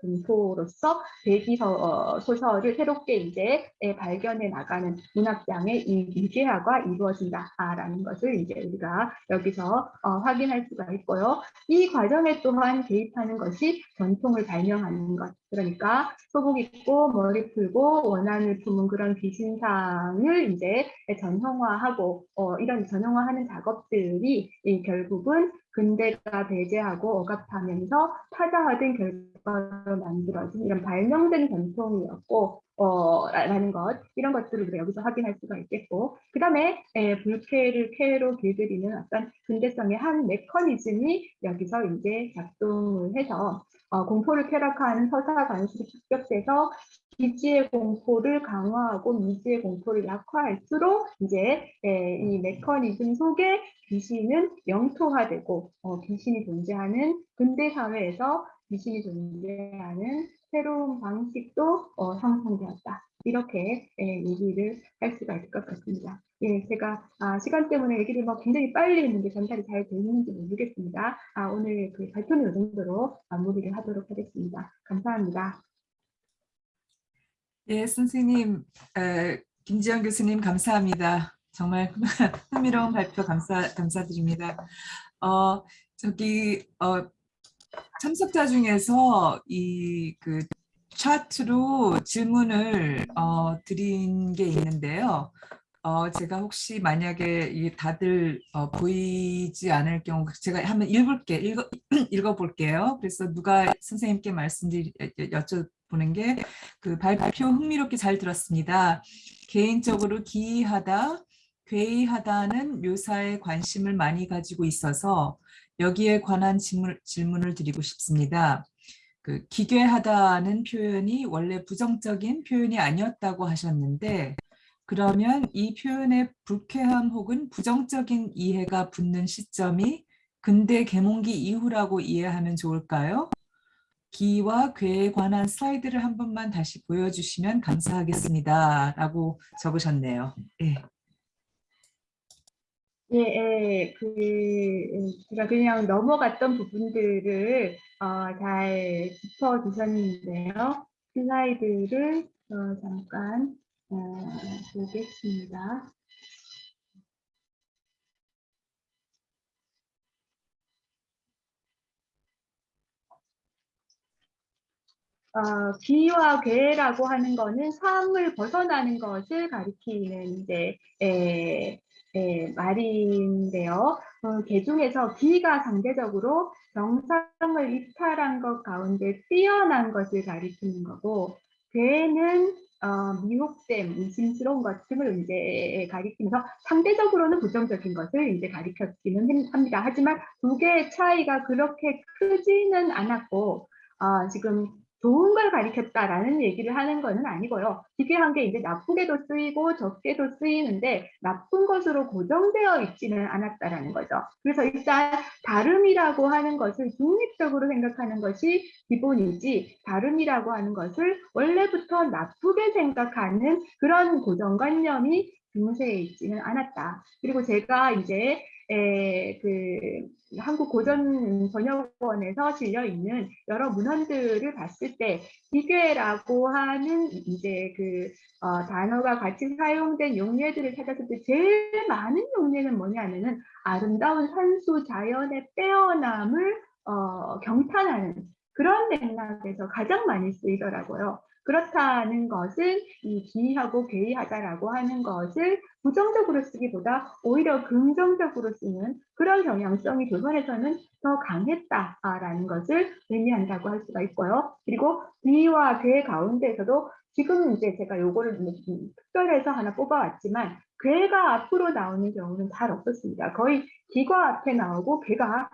공포로서 대기 어, 소설을 새롭게 이제 발견해 나가는 문학장의 위계화가 이루어진다라는 것을 이제 우리가 여기서 어, 확인할 수가 있고요. 이 과정에 또한 개입하는 것이 전통을 발명하는 것. 그러니까 소복 입고 머리 풀고 원한을 품은 그런 귀신상을 이제 전형화하고 어, 이런 전형화하는 작업들이 결국은 근대가 배제하고 억압하면서 타자화된 결과로 만들어진 이런 발명된 전통이었고 어, 라는 것 이런 것들을 우리가 여기서 확인할 수가 있겠고 그 다음에 불쾌를 쾌로 길들이는 어떤 근대성의 한 메커니즘이 여기서 이제 작동을 해서 어, 공포를 쾌락화하는 서사 관식이 축적돼서 기지의 공포를 강화하고 미지의 공포를 약화할수록 이제 에, 이 메커니즘 속에 귀신은 영토화되고 어, 귀신이 존재하는 근대 사회에서 귀신이 존재하는 새로운 방식도 어, 형성되었다. 이렇게 예, 얘기를 할 수가 있을 것 같습니다. 예, 제가 아, 시간 때문에 얘기를 뭐 굉장히 빨리 했는데 전달이 잘 되는지 모르겠습니다. 아, 오늘 그 발표는 이 정도로 마무리를 하도록 하겠습니다. 감사합니다. 예, 선생님, 에, 김지영 교수님 감사합니다. 정말 흥미로운 발표 감사, 감사드립니다. 어, 저기, 어, 참석자 중에서 이그 차트로 질문을 어, 드린 게 있는데요. 어, 제가 혹시 만약에 이 다들 어, 보이지 않을 경우 제가 한번 읽을게 읽어 읽어볼게요. 그래서 누가 선생님께 말씀드리 여쭤보는 게 그 발표 흥미롭게 잘 들었습니다. 개인적으로 기이하다, 괴이하다는 묘사에 관심을 많이 가지고 있어서 여기에 관한 질문, 질문을 드리고 싶습니다. 그 기괴하다는 표현이 원래 부정적인 표현이 아니었다고 하셨는데 그러면 이 표현의 불쾌함 혹은 부정적인 이해가 붙는 시점이 근대 계몽기 이후라고 이해하면 좋을까요? 기와 괴에 관한 슬라이드를 한 번만 다시 보여주시면 감사하겠습니다. 라고 적으셨네요. 예. 예, 예, 그, 제가 그냥 넘어갔던 부분들을 어, 잘 짚어 주셨는데요. 슬라이드를 어, 잠깐 어, 보겠습니다. 어, 기와 괴라고 하는 거는 삶을 벗어나는 것을 가리키는 이제 에, 에, 말인데요. 어, 개 중에서 기가 상대적으로 정상을 이탈한 것 가운데 뛰어난 것을 가리키는 거고 괴는 어, 미혹됨, 의심스러운 것 등을 이제 가리키면서 상대적으로는 부정적인 것을 이제 가리켰기는 합니다. 하지만 두 개의 차이가 그렇게 크지는 않았고 어, 지금 좋은 걸 가리켰다라는 얘기를 하는 것은 아니고요. 기괴한 게 이제 나쁘게도 쓰이고 적게도 쓰이는데 나쁜 것으로 고정되어 있지는 않았다라는 거죠. 그래서 일단 다름이라고 하는 것을 중립적으로 생각하는 것이 기본이지 다름이라고 하는 것을 원래부터 나쁘게 생각하는 그런 고정관념이 중세에 있지는 않았다. 그리고 제가 이제 에, 그 한국 고전 번역원에서 실려 있는 여러 문헌들을 봤을 때 기괴라고 하는 이제 그 어, 단어가 같이 사용된 용례들을 찾았을 때 제일 많은 용례는 뭐냐면은 아름다운 산수 자연의 빼어남을 어, 경탄하는 그런 맥락에서 가장 많이 쓰이더라고요. 그렇다는 것은 이 기이하고 괴이하다라고 하는 것을 부정적으로 쓰기보다 오히려 긍정적으로 쓰는 그런 경향성이 조선에서는 더 강했다라는 것을 의미한다고 할 수가 있고요. 그리고 기와 괴 가운데에서도 지금 이제 제가 요거를 특별해서 하나 뽑아왔지만 괴가 앞으로 나오는 경우는 잘 없었습니다. 거의 기가 앞에 나오고 괴가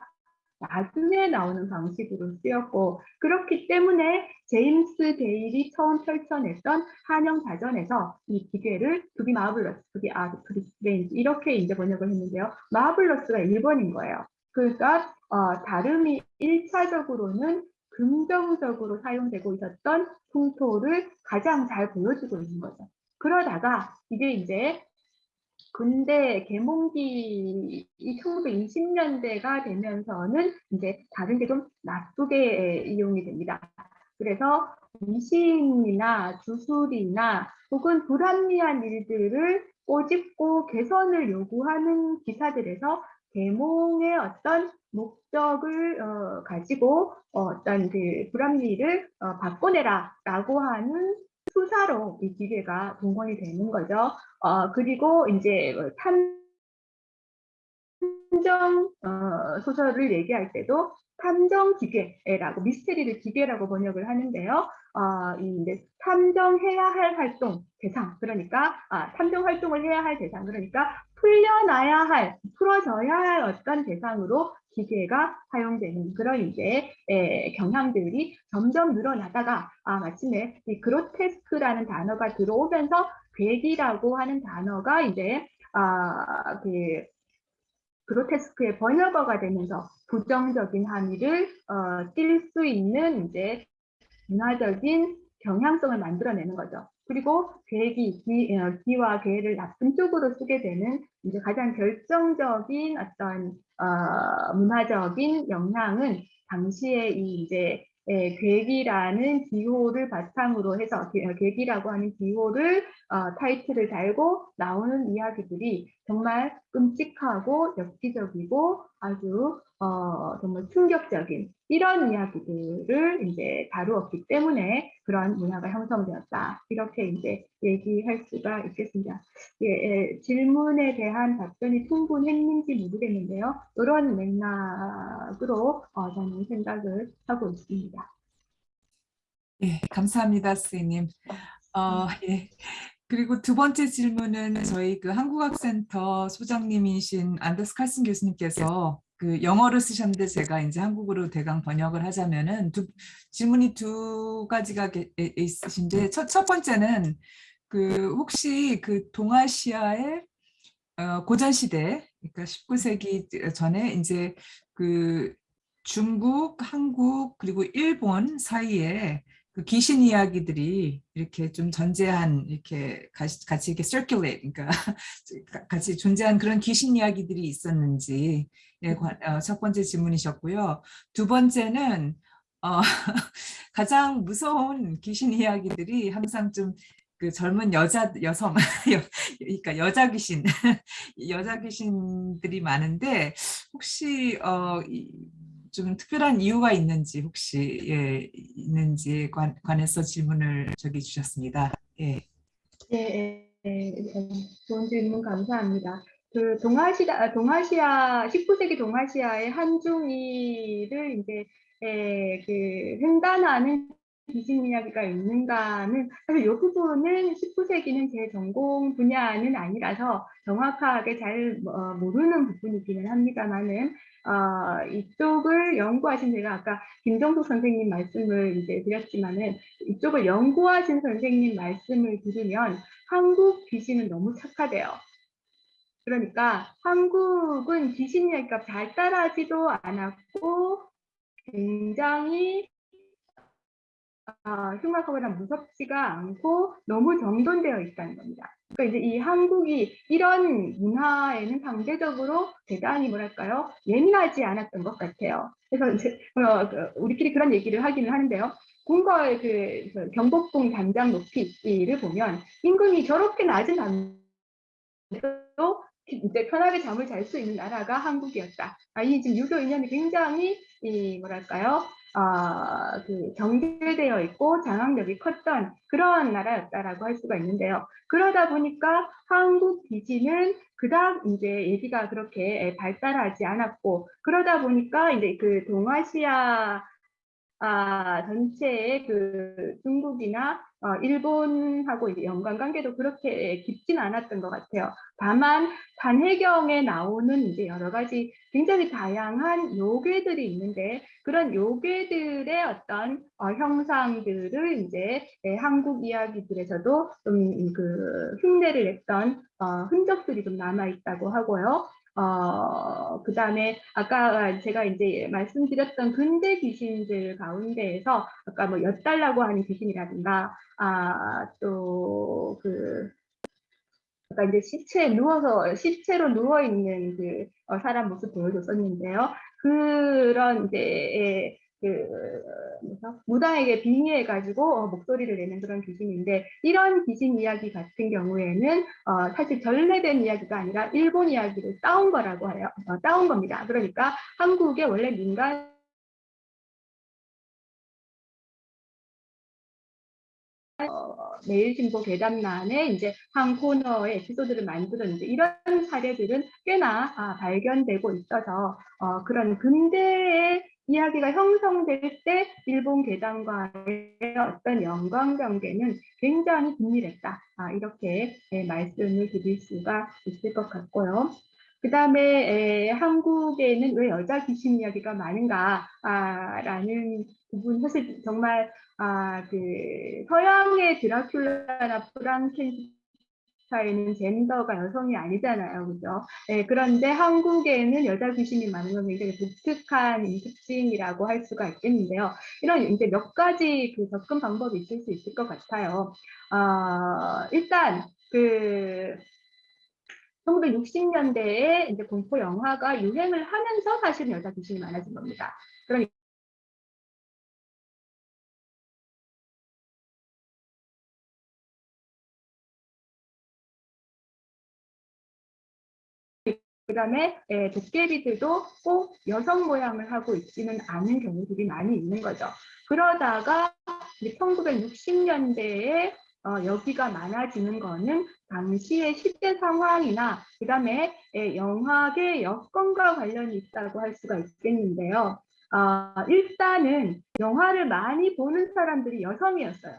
나중에 나오는 방식으로 쓰였고 그렇기 때문에 제임스 게일이 처음 펼쳐냈던 한영자전에서 이 기괴를 to be marvelous, to be odd, to be strange 이렇게 이제 번역을 했는데요. marvelous가 1번인 거예요. 그러니까 어, 다름이 1차적으로는 긍정적으로 사용되고 있었던 풍토를 가장 잘 보여주고 있는 거죠. 그러다가 이게 이제 근데 개몽기 이 1920년대가 되면서는 이제 다른 게 좀 나쁘게 이용이 됩니다. 그래서 미신이나 주술이나 혹은 불합리한 일들을 꼬집고 개선을 요구하는 기사들에서 계몽의 어떤 목적을 어, 가지고 어, 떤 그 불합리를 어, 바꿔내라라고 하는 수사로 이 기계가 동원이 되는 거죠. 어, 그리고 이제 뭐 탐정 어, 소설을 얘기할 때도 탐정 기계라고 미스테리를 기계라고 번역을 하는데요. 어, 이제 탐정해야 할 활동 대상. 그러니까 아, 탐정 활동을 해야 할 대상. 그러니까 풀려나야 할 풀어져야 할 어떤 대상으로 기계가 사용되는 그런 이제 에, 경향들이 점점 늘어나다가 아 마침내 이 그로테스크라는 단어가 들어오면서 괴기라고 하는 단어가 이제 아 그 그로테스크의 번역어가 되면서 부정적인 함의를 어, 띌 수 있는 이제 문화적인 경향성을 만들어내는 거죠. 그리고 괴기, 기, 어, 기와 괴를 나쁜 쪽으로 쓰게 되는 이제 가장 결정적인 어떤 어, 문화적인 영향은 당시에 이 이제 예, 괴기라는 기호를 바탕으로 해서 괴기라고 하는 기호를 어, 타이틀을 달고 나오는 이야기들이 정말 끔찍하고 엽기적이고 아주 어, 정말 충격적인 이런 이야기들을 이제 다루었기 때문에 그런 문화가 형성되었다 이렇게 이제 얘기할 수가 있겠습니다. 예, 예, 질문에 대한 답변이 충분했는지 모르겠는데요. 이런 맥락으로 어, 저는 생각을 하고 있습니다. 예, 감사합니다, 선생님. 어, 예. 그리고 두 번째 질문은 저희 그 한국학센터 소장님이신 안더스 칼슨 교수님께서 그 영어를 쓰셨는데 제가 이제 한국어로 대강 번역을 하자면은 두, 질문이 두 가지가 있으신데 첫, 첫 번째는 그 혹시 그 동아시아의 어, 고전 시대 그러니까 19세기 전에 이제 그 중국, 한국 그리고 일본 사이에 그 귀신 이야기들이 이렇게 좀 전제한 이렇게 같이, 이렇게 circulate 그러니까 같이 존재한 그런 귀신 이야기들이 있었는지 예, 어, 첫 번째 질문이셨고요. 두 번째는 어, 가장 무서운 귀신 이야기들이 항상 좀 그 젊은 여자 여성 그러니까 여자 귀신 여자 귀신들이 많은데 혹시 어, 좀 특별한 이유가 있는지 혹시 예, 있는지 관, 관해서 질문을 저기 주셨습니다. 예. 네, 네, 좋은 질문 감사합니다. 그 동아시아 동아시아 19세기 동아시아의 한중일을 이제 에, 그 횡단하는 귀신 이야기가 있는가는 사실 이 부분은 19세기는 제 전공 분야는 아니라서 정확하게 잘 어, 모르는 부분이기는 합니다만은 어, 이쪽을 연구하신 제가 아까 김정숙 선생님 말씀을 이제 드렸지만은 이쪽을 연구하신 선생님 말씀을 들으면 한국 귀신은 너무 착하대요. 그러니까 한국은 귀신 이야기가 발달하지도 않았고 굉장히 아, 흉악하거나 무섭지가 않고 너무 정돈되어 있다는 겁니다. 그러니까 이제 이 한국이 이런 문화에는 상대적으로 대단히 뭐랄까요 예민하지 않았던 것 같아요. 그래서 이제 어, 그 우리끼리 그런 얘기를 하기는 하는데요. 궁궐 그, 그 경복궁 단장 높이를 보면 임금이 저렇게 낮은 단도 이제 편하게 잠을 잘 수 있는 나라가 한국이었다. 아, 이 지금 유교 이념이 굉장히 이 뭐랄까요? 아, 그 경계되어 있고 장악력이 컸던 그런 나라였다라고 할 수가 있는데요. 그러다 보니까 한국 기지는 그다음 이제 얘기가 그렇게 발달하지 않았고 그러다 보니까 이제 그 동아시아 아, 전체의 그 중국이나 어, 일본하고 이제 연관 관계도 그렇게 깊진 않았던 것 같아요. 다만 단해경에 나오는 이제 여러 가지 굉장히 다양한 요괴들이 있는데 그런 요괴들의 어떤 어, 형상들을 이제 예, 한국 이야기들에서도 좀 그 흉내를 냈던 어, 흔적들이 좀 남아 있다고 하고요. 어, 그 다음에 아까 제가 이제 말씀드렸던 근대 귀신들 가운데에서 아까 뭐 엿달라고 하는 귀신이라든가 아, 또 그 아까 이제 시체에 누워서 시체로 누워 있는 그 어, 사람 모습 보여줬었는데요. 그런 이제 예, 그? 무당에게 빙의해 가지고 어, 목소리를 내는 그런 귀신인데 이런 귀신 이야기 같은 경우에는 어, 사실 전래된 이야기가 아니라 일본 이야기를 따온 거라고 해요. 어, 따온 겁니다. 그러니까 한국의 원래 민간 어, 매일신보 괴담란에 이제 한 코너의 에피소드를 만들었는데 이런 사례들은 꽤나 아, 발견되고 있어서 어, 그런 근대의 이야기가 형성될 때 일본 괴담과의 어떤 연관 관계는 굉장히 긴밀했다. 아, 이렇게 예, 말씀을 드릴 수가 있을 것 같고요. 그 다음에 한국에는 왜 여자 귀신 이야기가 많은가 아, 라는 부분 사실 정말 아, 그 서양의 드라큘라나 프랑켄스 타인은 젠더가 여성이 아니잖아요, 그죠? 네, 그런데 한국에는 여자 귀신이 많은 건 굉장히 독특한 특징이라고 할 수가 있겠는데요. 이런 이제 몇 가지 그 접근 방법이 있을 수 있을 것 같아요. 어, 일단 그 1960년대에 이제 공포 영화가 유행을 하면서 사실 여자 귀신이 많아진 겁니다. 그러 그 다음에 예, 도깨비들도 꼭 여성 모양을 하고 있지는 않은 경우들이 많이 있는 거죠. 그러다가 1960년대에 어, 여기가 많아지는 거는 당시의 시대 상황이나 그 다음에 예, 영화계 여건과 관련이 있다고 할 수가 있겠는데요. 어, 일단은 영화를 많이 보는 사람들이 여성이었어요.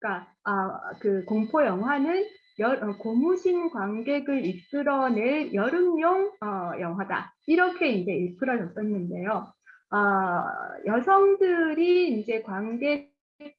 그러니까 아, 그 공포 영화는 여, 어, 고무신 관객을 이끌어낼 여름용 어, 영화다. 이렇게 이제 일컬어졌었는데요. 어, 여성들이 이제 관객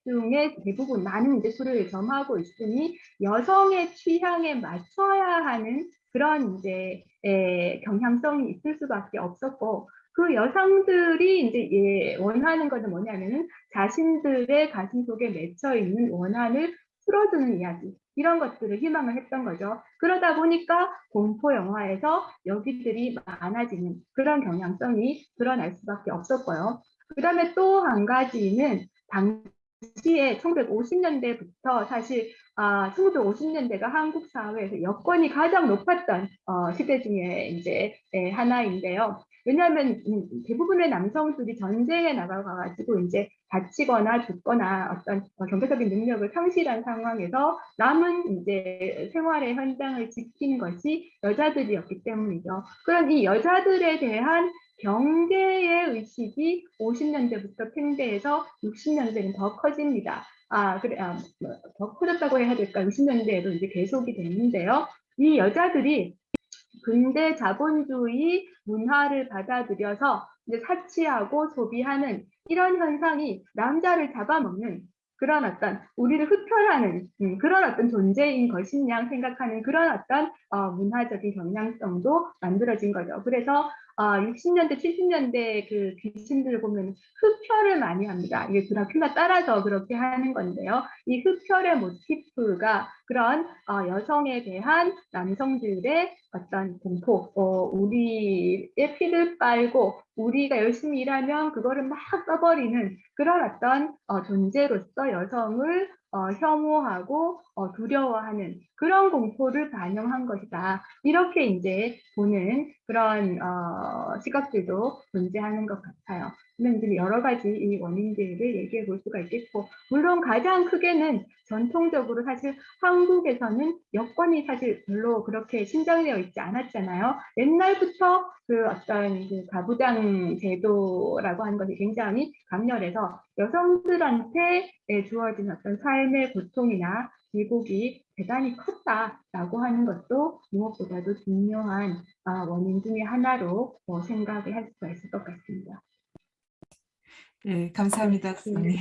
중에 대부분 많은 이제 술을 점하고 있으니 여성의 취향에 맞춰야 하는 그런 이제 에, 경향성이 있을 수밖에 없었고 그 여성들이 이제 예, 원하는 것은 뭐냐면은 자신들의 가슴 속에 맺혀 있는 원한을 풀어주는 이야기 이런 것들을 희망을 했던 거죠. 그러다 보니까 공포 영화에서 여기들이 많아지는 그런 경향성이 드러날 수밖에 없었고요. 그 다음에 또 한 가지는 당시에 1950년대부터 사실 아, 1950년대가 한국 사회에서 여건이 가장 높았던 어, 시대 중에 이제 예, 하나인데요. 왜냐하면 음, 대부분의 남성들이 전쟁에 나가가지고 이제 다치거나 죽거나 어떤 경제적인 능력을 상실한 상황에서 남은 이제 생활의 현장을 지킨 것이 여자들이었기 때문이죠. 그런 이 여자들에 대한 경계의 의식이 50년대부터 팽배해서 60년대는 더 커집니다. 아, 그래, 아, 뭐, 더 커졌다고 해야 될까? 60년대에도 이제 계속이 됐는데요. 이 여자들이 근대 자본주의 문화를 받아들여서 이제 사치하고 소비하는 이런 현상이 남자를 잡아먹는 그런 어떤 우리를 흡혈하는 음, 그런 어떤 존재인 것이냐 생각하는 그런 어떤 어, 문화적인 경향성도 만들어진 거죠. 그래서 어, 60년대, 70년대 그 귀신들 보면 흡혈을 많이 합니다. 이게 드라큘라 따라서 그렇게 하는 건데요. 이 흡혈의 모티프가 그런 어, 여성에 대한 남성들의 어떤 공포, 어, 우리의 피를 빨고 우리가 열심히 일하면 그거를 막 써버리는 그런 어떤 어, 존재로서 여성을 어, 혐오하고 어, 두려워하는 그런 공포를 반영한 것이다. 이렇게 이제 보는 그런 어, 시각들도 존재하는 것 같아요. 이제 여러 가지 이 원인들을 얘기해 볼 수가 있겠고, 물론 가장 크게는 전통적으로 사실 한국에서는 여권이 사실 별로 그렇게 신장되어 있지 않았잖아요. 옛날부터 그 어떤 그 가부장 제도라고 하는 것이 굉장히 강렬해서 여성들한테 주어진 어떤 삶의 고통이나 기복이 대단히 컸다라고 하는 것도 무엇보다도 중요한 아, 원인 중의 하나로 뭐 생각을 할 수가 있을 것 같습니다. 예, 감사합니다, 선생님.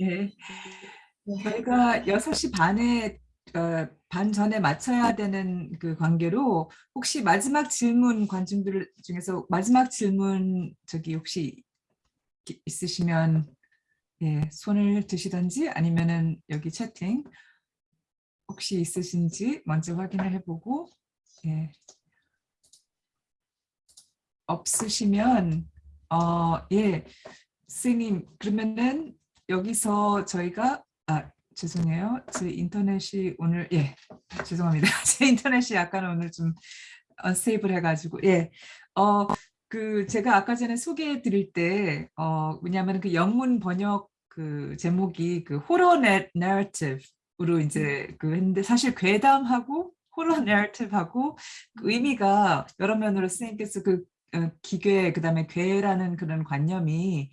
예. 저희가 6시 반에 어, 반 전에 맞춰야 되는 그 관계로 혹시 마지막 질문 관중들 중에서 마지막 질문 저기 혹시 기- 있으시면 예, 손을 드시던지 아니면은 여기 채팅 혹시 있으신지 먼저 확인을 해보고 예. 없으시면 어, 예, 선생님 그러면은 여기서 저희가 아 죄송해요. 제 인터넷이 오늘 예 죄송합니다. 제 인터넷이 약간 오늘 좀 언스테이블 해가지고 예. 어 그 제가 아까 전에 소개해 드릴 때 어 왜냐하면 그 영문 번역 그 제목이 그 호러 내러티브 로 이제 그 했는데 사실 괴담하고 호러 내러티브하고 그 의미가 여러 면으로 선생님께서 그 어, 기괴 그다음에 괴라는 그런 관념이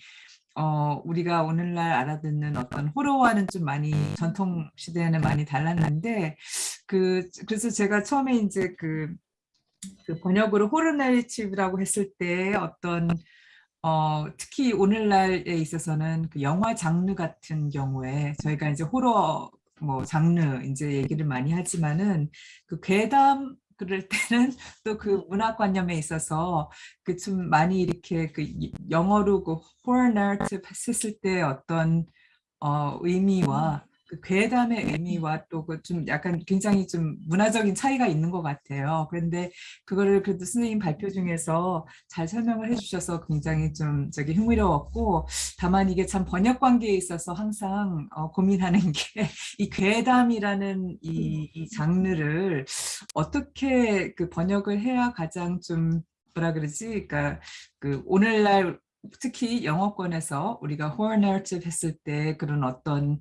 어, 우리가 오늘날 알아듣는 어떤 호러와는 좀 많이 전통 시대에는 많이 달랐는데 그 그래서 제가 처음에 이제 그, 그 번역으로 호러 내리티브라고 했을 때 어떤 어, 특히 오늘날에 있어서는 그 영화 장르 같은 경우에 저희가 이제 호러 뭐 장르 이제 얘기를 많이 하지만은 그 괴담 그럴 때는 또 그 문화관념에 있어서 그 좀 많이 이렇게 그 영어로 그 horror narrative 했을 때 어떤 어 의미와 그 괴담의 의미와 또 그 좀 약간 굉장히 좀 문화적인 차이가 있는 것 같아요. 그런데 그거를 그래도 선생님 발표 중에서 잘 설명을 해주셔서 굉장히 좀 저기 흥미로웠고 다만 이게 참 번역 관계에 있어서 항상 어, 고민하는 게 이 괴담이라는 이, 이 장르를 어떻게 그 번역을 해야 가장 좀 뭐라 그러지? 그러니까 그 오늘날 특히 영어권에서 우리가 horror narrative 했을 때 그런 어떤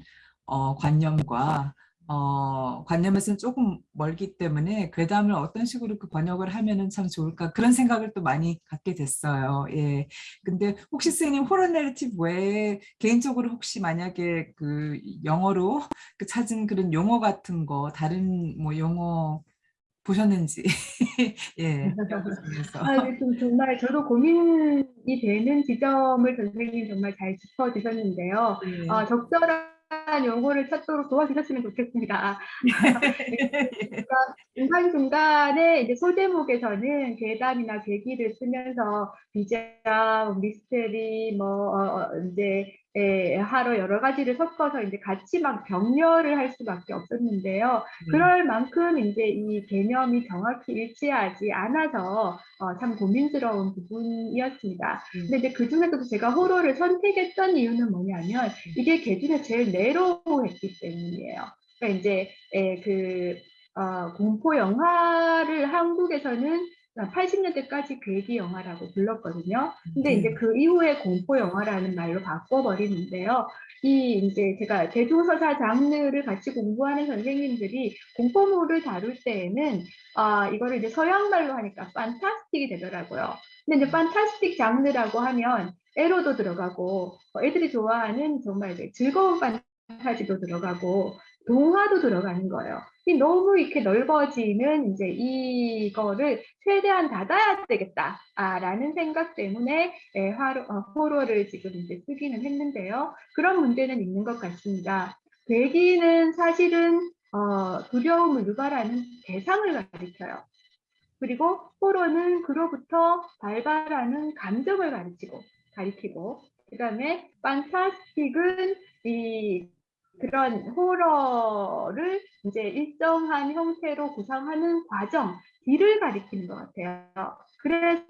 어, 관념과 어, 관념에서는 조금 멀기 때문에 괴담을 어떤 식으로 그 번역을 하면은 참 좋을까 그런 생각을 또 많이 갖게 됐어요. 예. 근데 혹시 선생님 호러 내러티브 외에 개인적으로 혹시 만약에 그 영어로 그 찾은 그런 용어 같은 거 다른 뭐 용어 보셨는지 예. 아, 좀 정말 저도 고민이 되는 지점을 선생님 정말 잘 짚어주셨는데요. 예. 아, 적절한 용어를 찾도록 도와주셨으면 좋겠습니다. 중간 중간에 이제 소제목에서는 괴담이나 괴기를 쓰면서 비장, 미스테리, 뭐 어, 어, 이제 예, 하러 여러 가지를 섞어서 이제 같이 막 병렬을 할 수밖에 없었는데요. 그럴 만큼 이제 이 개념이 정확히 일치하지 않아서 어, 참 고민스러운 부분이었습니다. 근데 이제 그 중에서도 제가 호러를 선택했던 이유는 뭐냐면 이게 개 중에 제일 내로했기 때문이에요. 그러니까 이제 예, 그 어, 공포 영화를 한국에서는 80년대까지 괴기 영화라고 불렀거든요. 근데 이제 그 이후에 공포 영화라는 말로 바꿔버리는데요. 이 이제 제가 대중서사 장르를 같이 공부하는 선생님들이 공포물을 다룰 때에는 아 이거를 이제 서양 말로 하니까 판타스틱이 되더라고요. 근데 이제 판타스틱 장르라고 하면 에로도 들어가고 어, 애들이 좋아하는 정말 이제 즐거운 판타지도 들어가고 동화도 들어가는 거예요. 이 너무 이렇게 넓어지는 이제 이거를 최대한 닫아야 되겠다라는 생각 때문에 예, 화로, 어, 지금 이제 쓰기는 했는데요. 그런 문제는 있는 것 같습니다. 괴기는 사실은 어, 두려움을 유발하는 대상을 가리켜요. 그리고 호러는 그로부터 발발하는 감정을 가르치고 가리키고 그 다음에 판타스틱은 이 그런 호러를 이제 일정한 형태로 구상하는 과정, 뒤를 가리키는 것 같아요. 그래서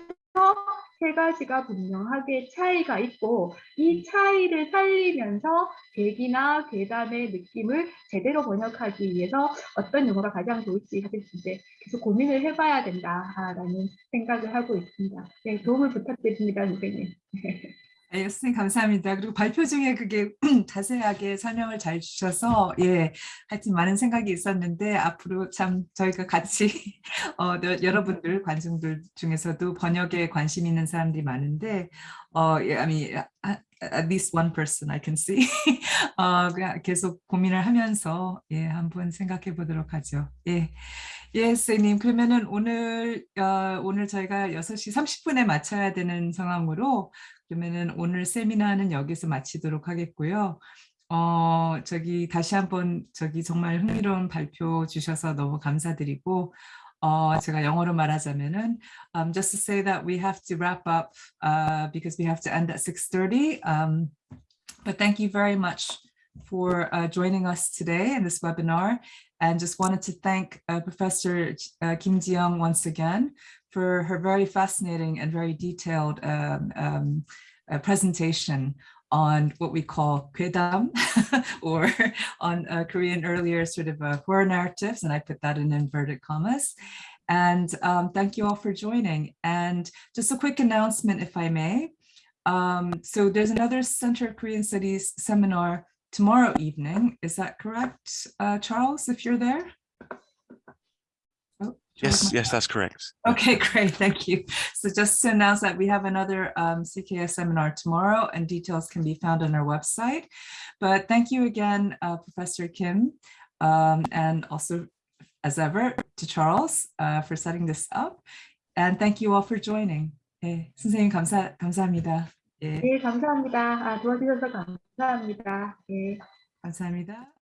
세 가지가 분명하게 차이가 있고 이 차이를 살리면서 계기나 괴담의 느낌을 제대로 번역하기 위해서 어떤 용어가 가장 좋을지 사실 이제 계속 고민을 해봐야 된다라는 생각을 하고 있습니다. 네, 도움을 부탁드립니다, 선생님. 네, 선생님 감사합니다. 그리고 발표 중에 그게 자세하게 설명을 잘 주셔서 예, 하여튼 많은 생각이 있었는데 앞으로 참 저희가 같이 어, 여- 여러분들 관중들 중에서도 번역에 관심 있는 사람들이 많은데 어, 예, a- at least one person I can see 어, 계속 고민을 하면서 예, 한번 생각해 보도록 하죠. 예. 예, 선생님. 그러면은 오늘 어, 오늘 저희가 6시 30분에 마쳐야 되는 상황으로 그러면은 오늘 세미나는 여기서 마치도록 하겠고요. 어, 저기 다시 한번 저기 정말 흥미로운 발표 주셔서 너무 감사드리고 어, 제가 영어로 말하자면은 um, just to say that we have to wrap up uh, because we have to end at 6:30. Um, but thank you very much for uh, joining us today in this webinar and just wanted to thank uh, Professor uh, Kim Ji-young once again for her very fascinating and very detailed um, um, uh, presentation on what we call Kwedam or on uh, Korean earlier sort of uh, horror narratives, and I put that in inverted commas. And um, thank you all for joining. And just a quick announcement, if I may. Um, so there's another Center of Korean Studies seminar tomorrow evening. Is that correct, uh, Charles, if you're there? Oh, Charles Yes, might- yes, that's correct. Okay, great, thank you. So just to announce that we have another um, CKS seminar tomorrow and details can be found on our website. But thank you again, uh, Professor Kim, um, and also as ever to Charles uh, for setting this up. And thank you all for joining. 예, 선생님 감사, 감사합니다. 예, 네, 감사합니다. 아, 도와주셔서 감사합니다. 네. 감사합니다.